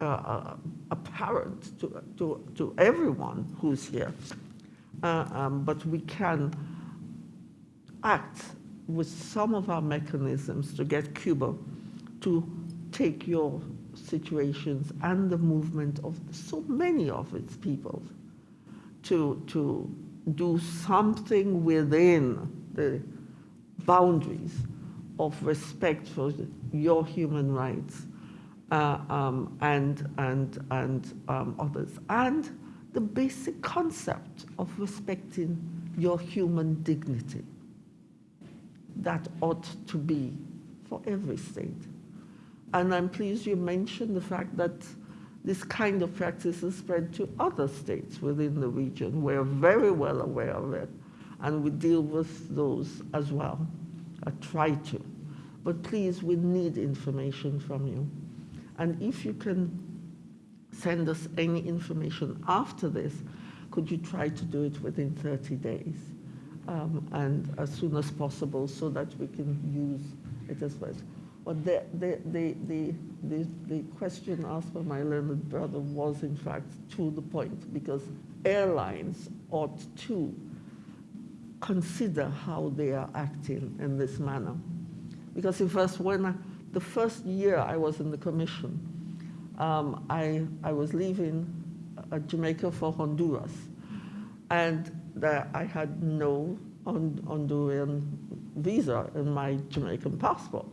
uh, uh, apparent to, to, to everyone who's here. Uh, um, but we can act with some of our mechanisms to get Cuba to take your situations and the movement of so many of its people to, to do something within the boundaries of respect for your human rights uh, um, and, and, and um, others, and the basic concept of respecting your human dignity. That ought to be for every state. And I'm pleased you mentioned the fact that this kind of practice is spread to other states within the region. We're very well aware of it, and we deal with those as well, I try to. But please, we need information from you. And if you can send us any information after this, could you try to do it within 30 days? Um, and as soon as possible so that we can use it as well. But the, the, the, the, the, the question asked by my learned brother was, in fact, to the point, because airlines ought to consider how they are acting in this manner. Because in first, when I, the first year I was in the commission, um, I, I was leaving uh, Jamaica for Honduras. And I had no Honduran visa in my Jamaican passport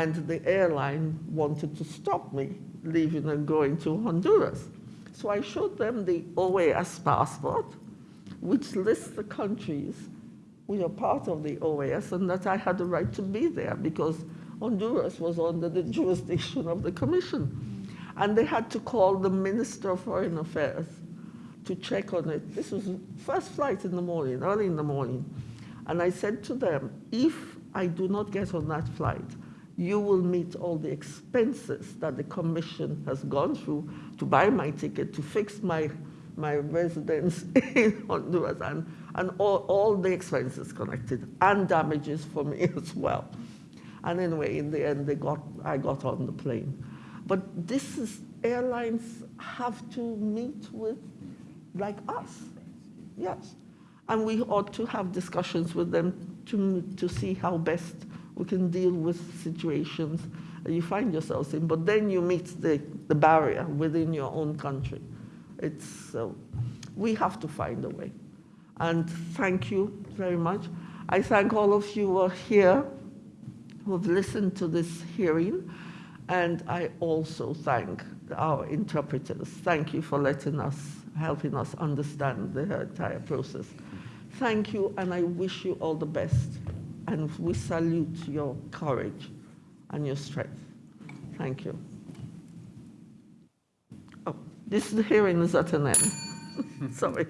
and the airline wanted to stop me leaving and going to Honduras. So I showed them the OAS passport, which lists the countries which are part of the OAS and that I had the right to be there because Honduras was under the jurisdiction of the commission. And they had to call the Minister of Foreign Affairs to check on it. This was first flight in the morning, early in the morning. And I said to them, if I do not get on that flight, you will meet all the expenses that the commission has gone through to buy my ticket, to fix my, my residence in Honduras, and, and all, all the expenses connected, and damages for me as well. And anyway, in the end, they got, I got on the plane. But this is, airlines have to meet with, like us, yes. And we ought to have discussions with them to, to see how best we can deal with situations you find yourselves in, but then you meet the, the barrier within your own country. It's, uh, we have to find a way. And thank you very much. I thank all of you who are here, who have listened to this hearing, and I also thank our interpreters. Thank you for letting us, helping us understand the entire process. Thank you, and I wish you all the best and we salute your courage and your strength. Thank you. Oh, this hearing is at an end. Sorry.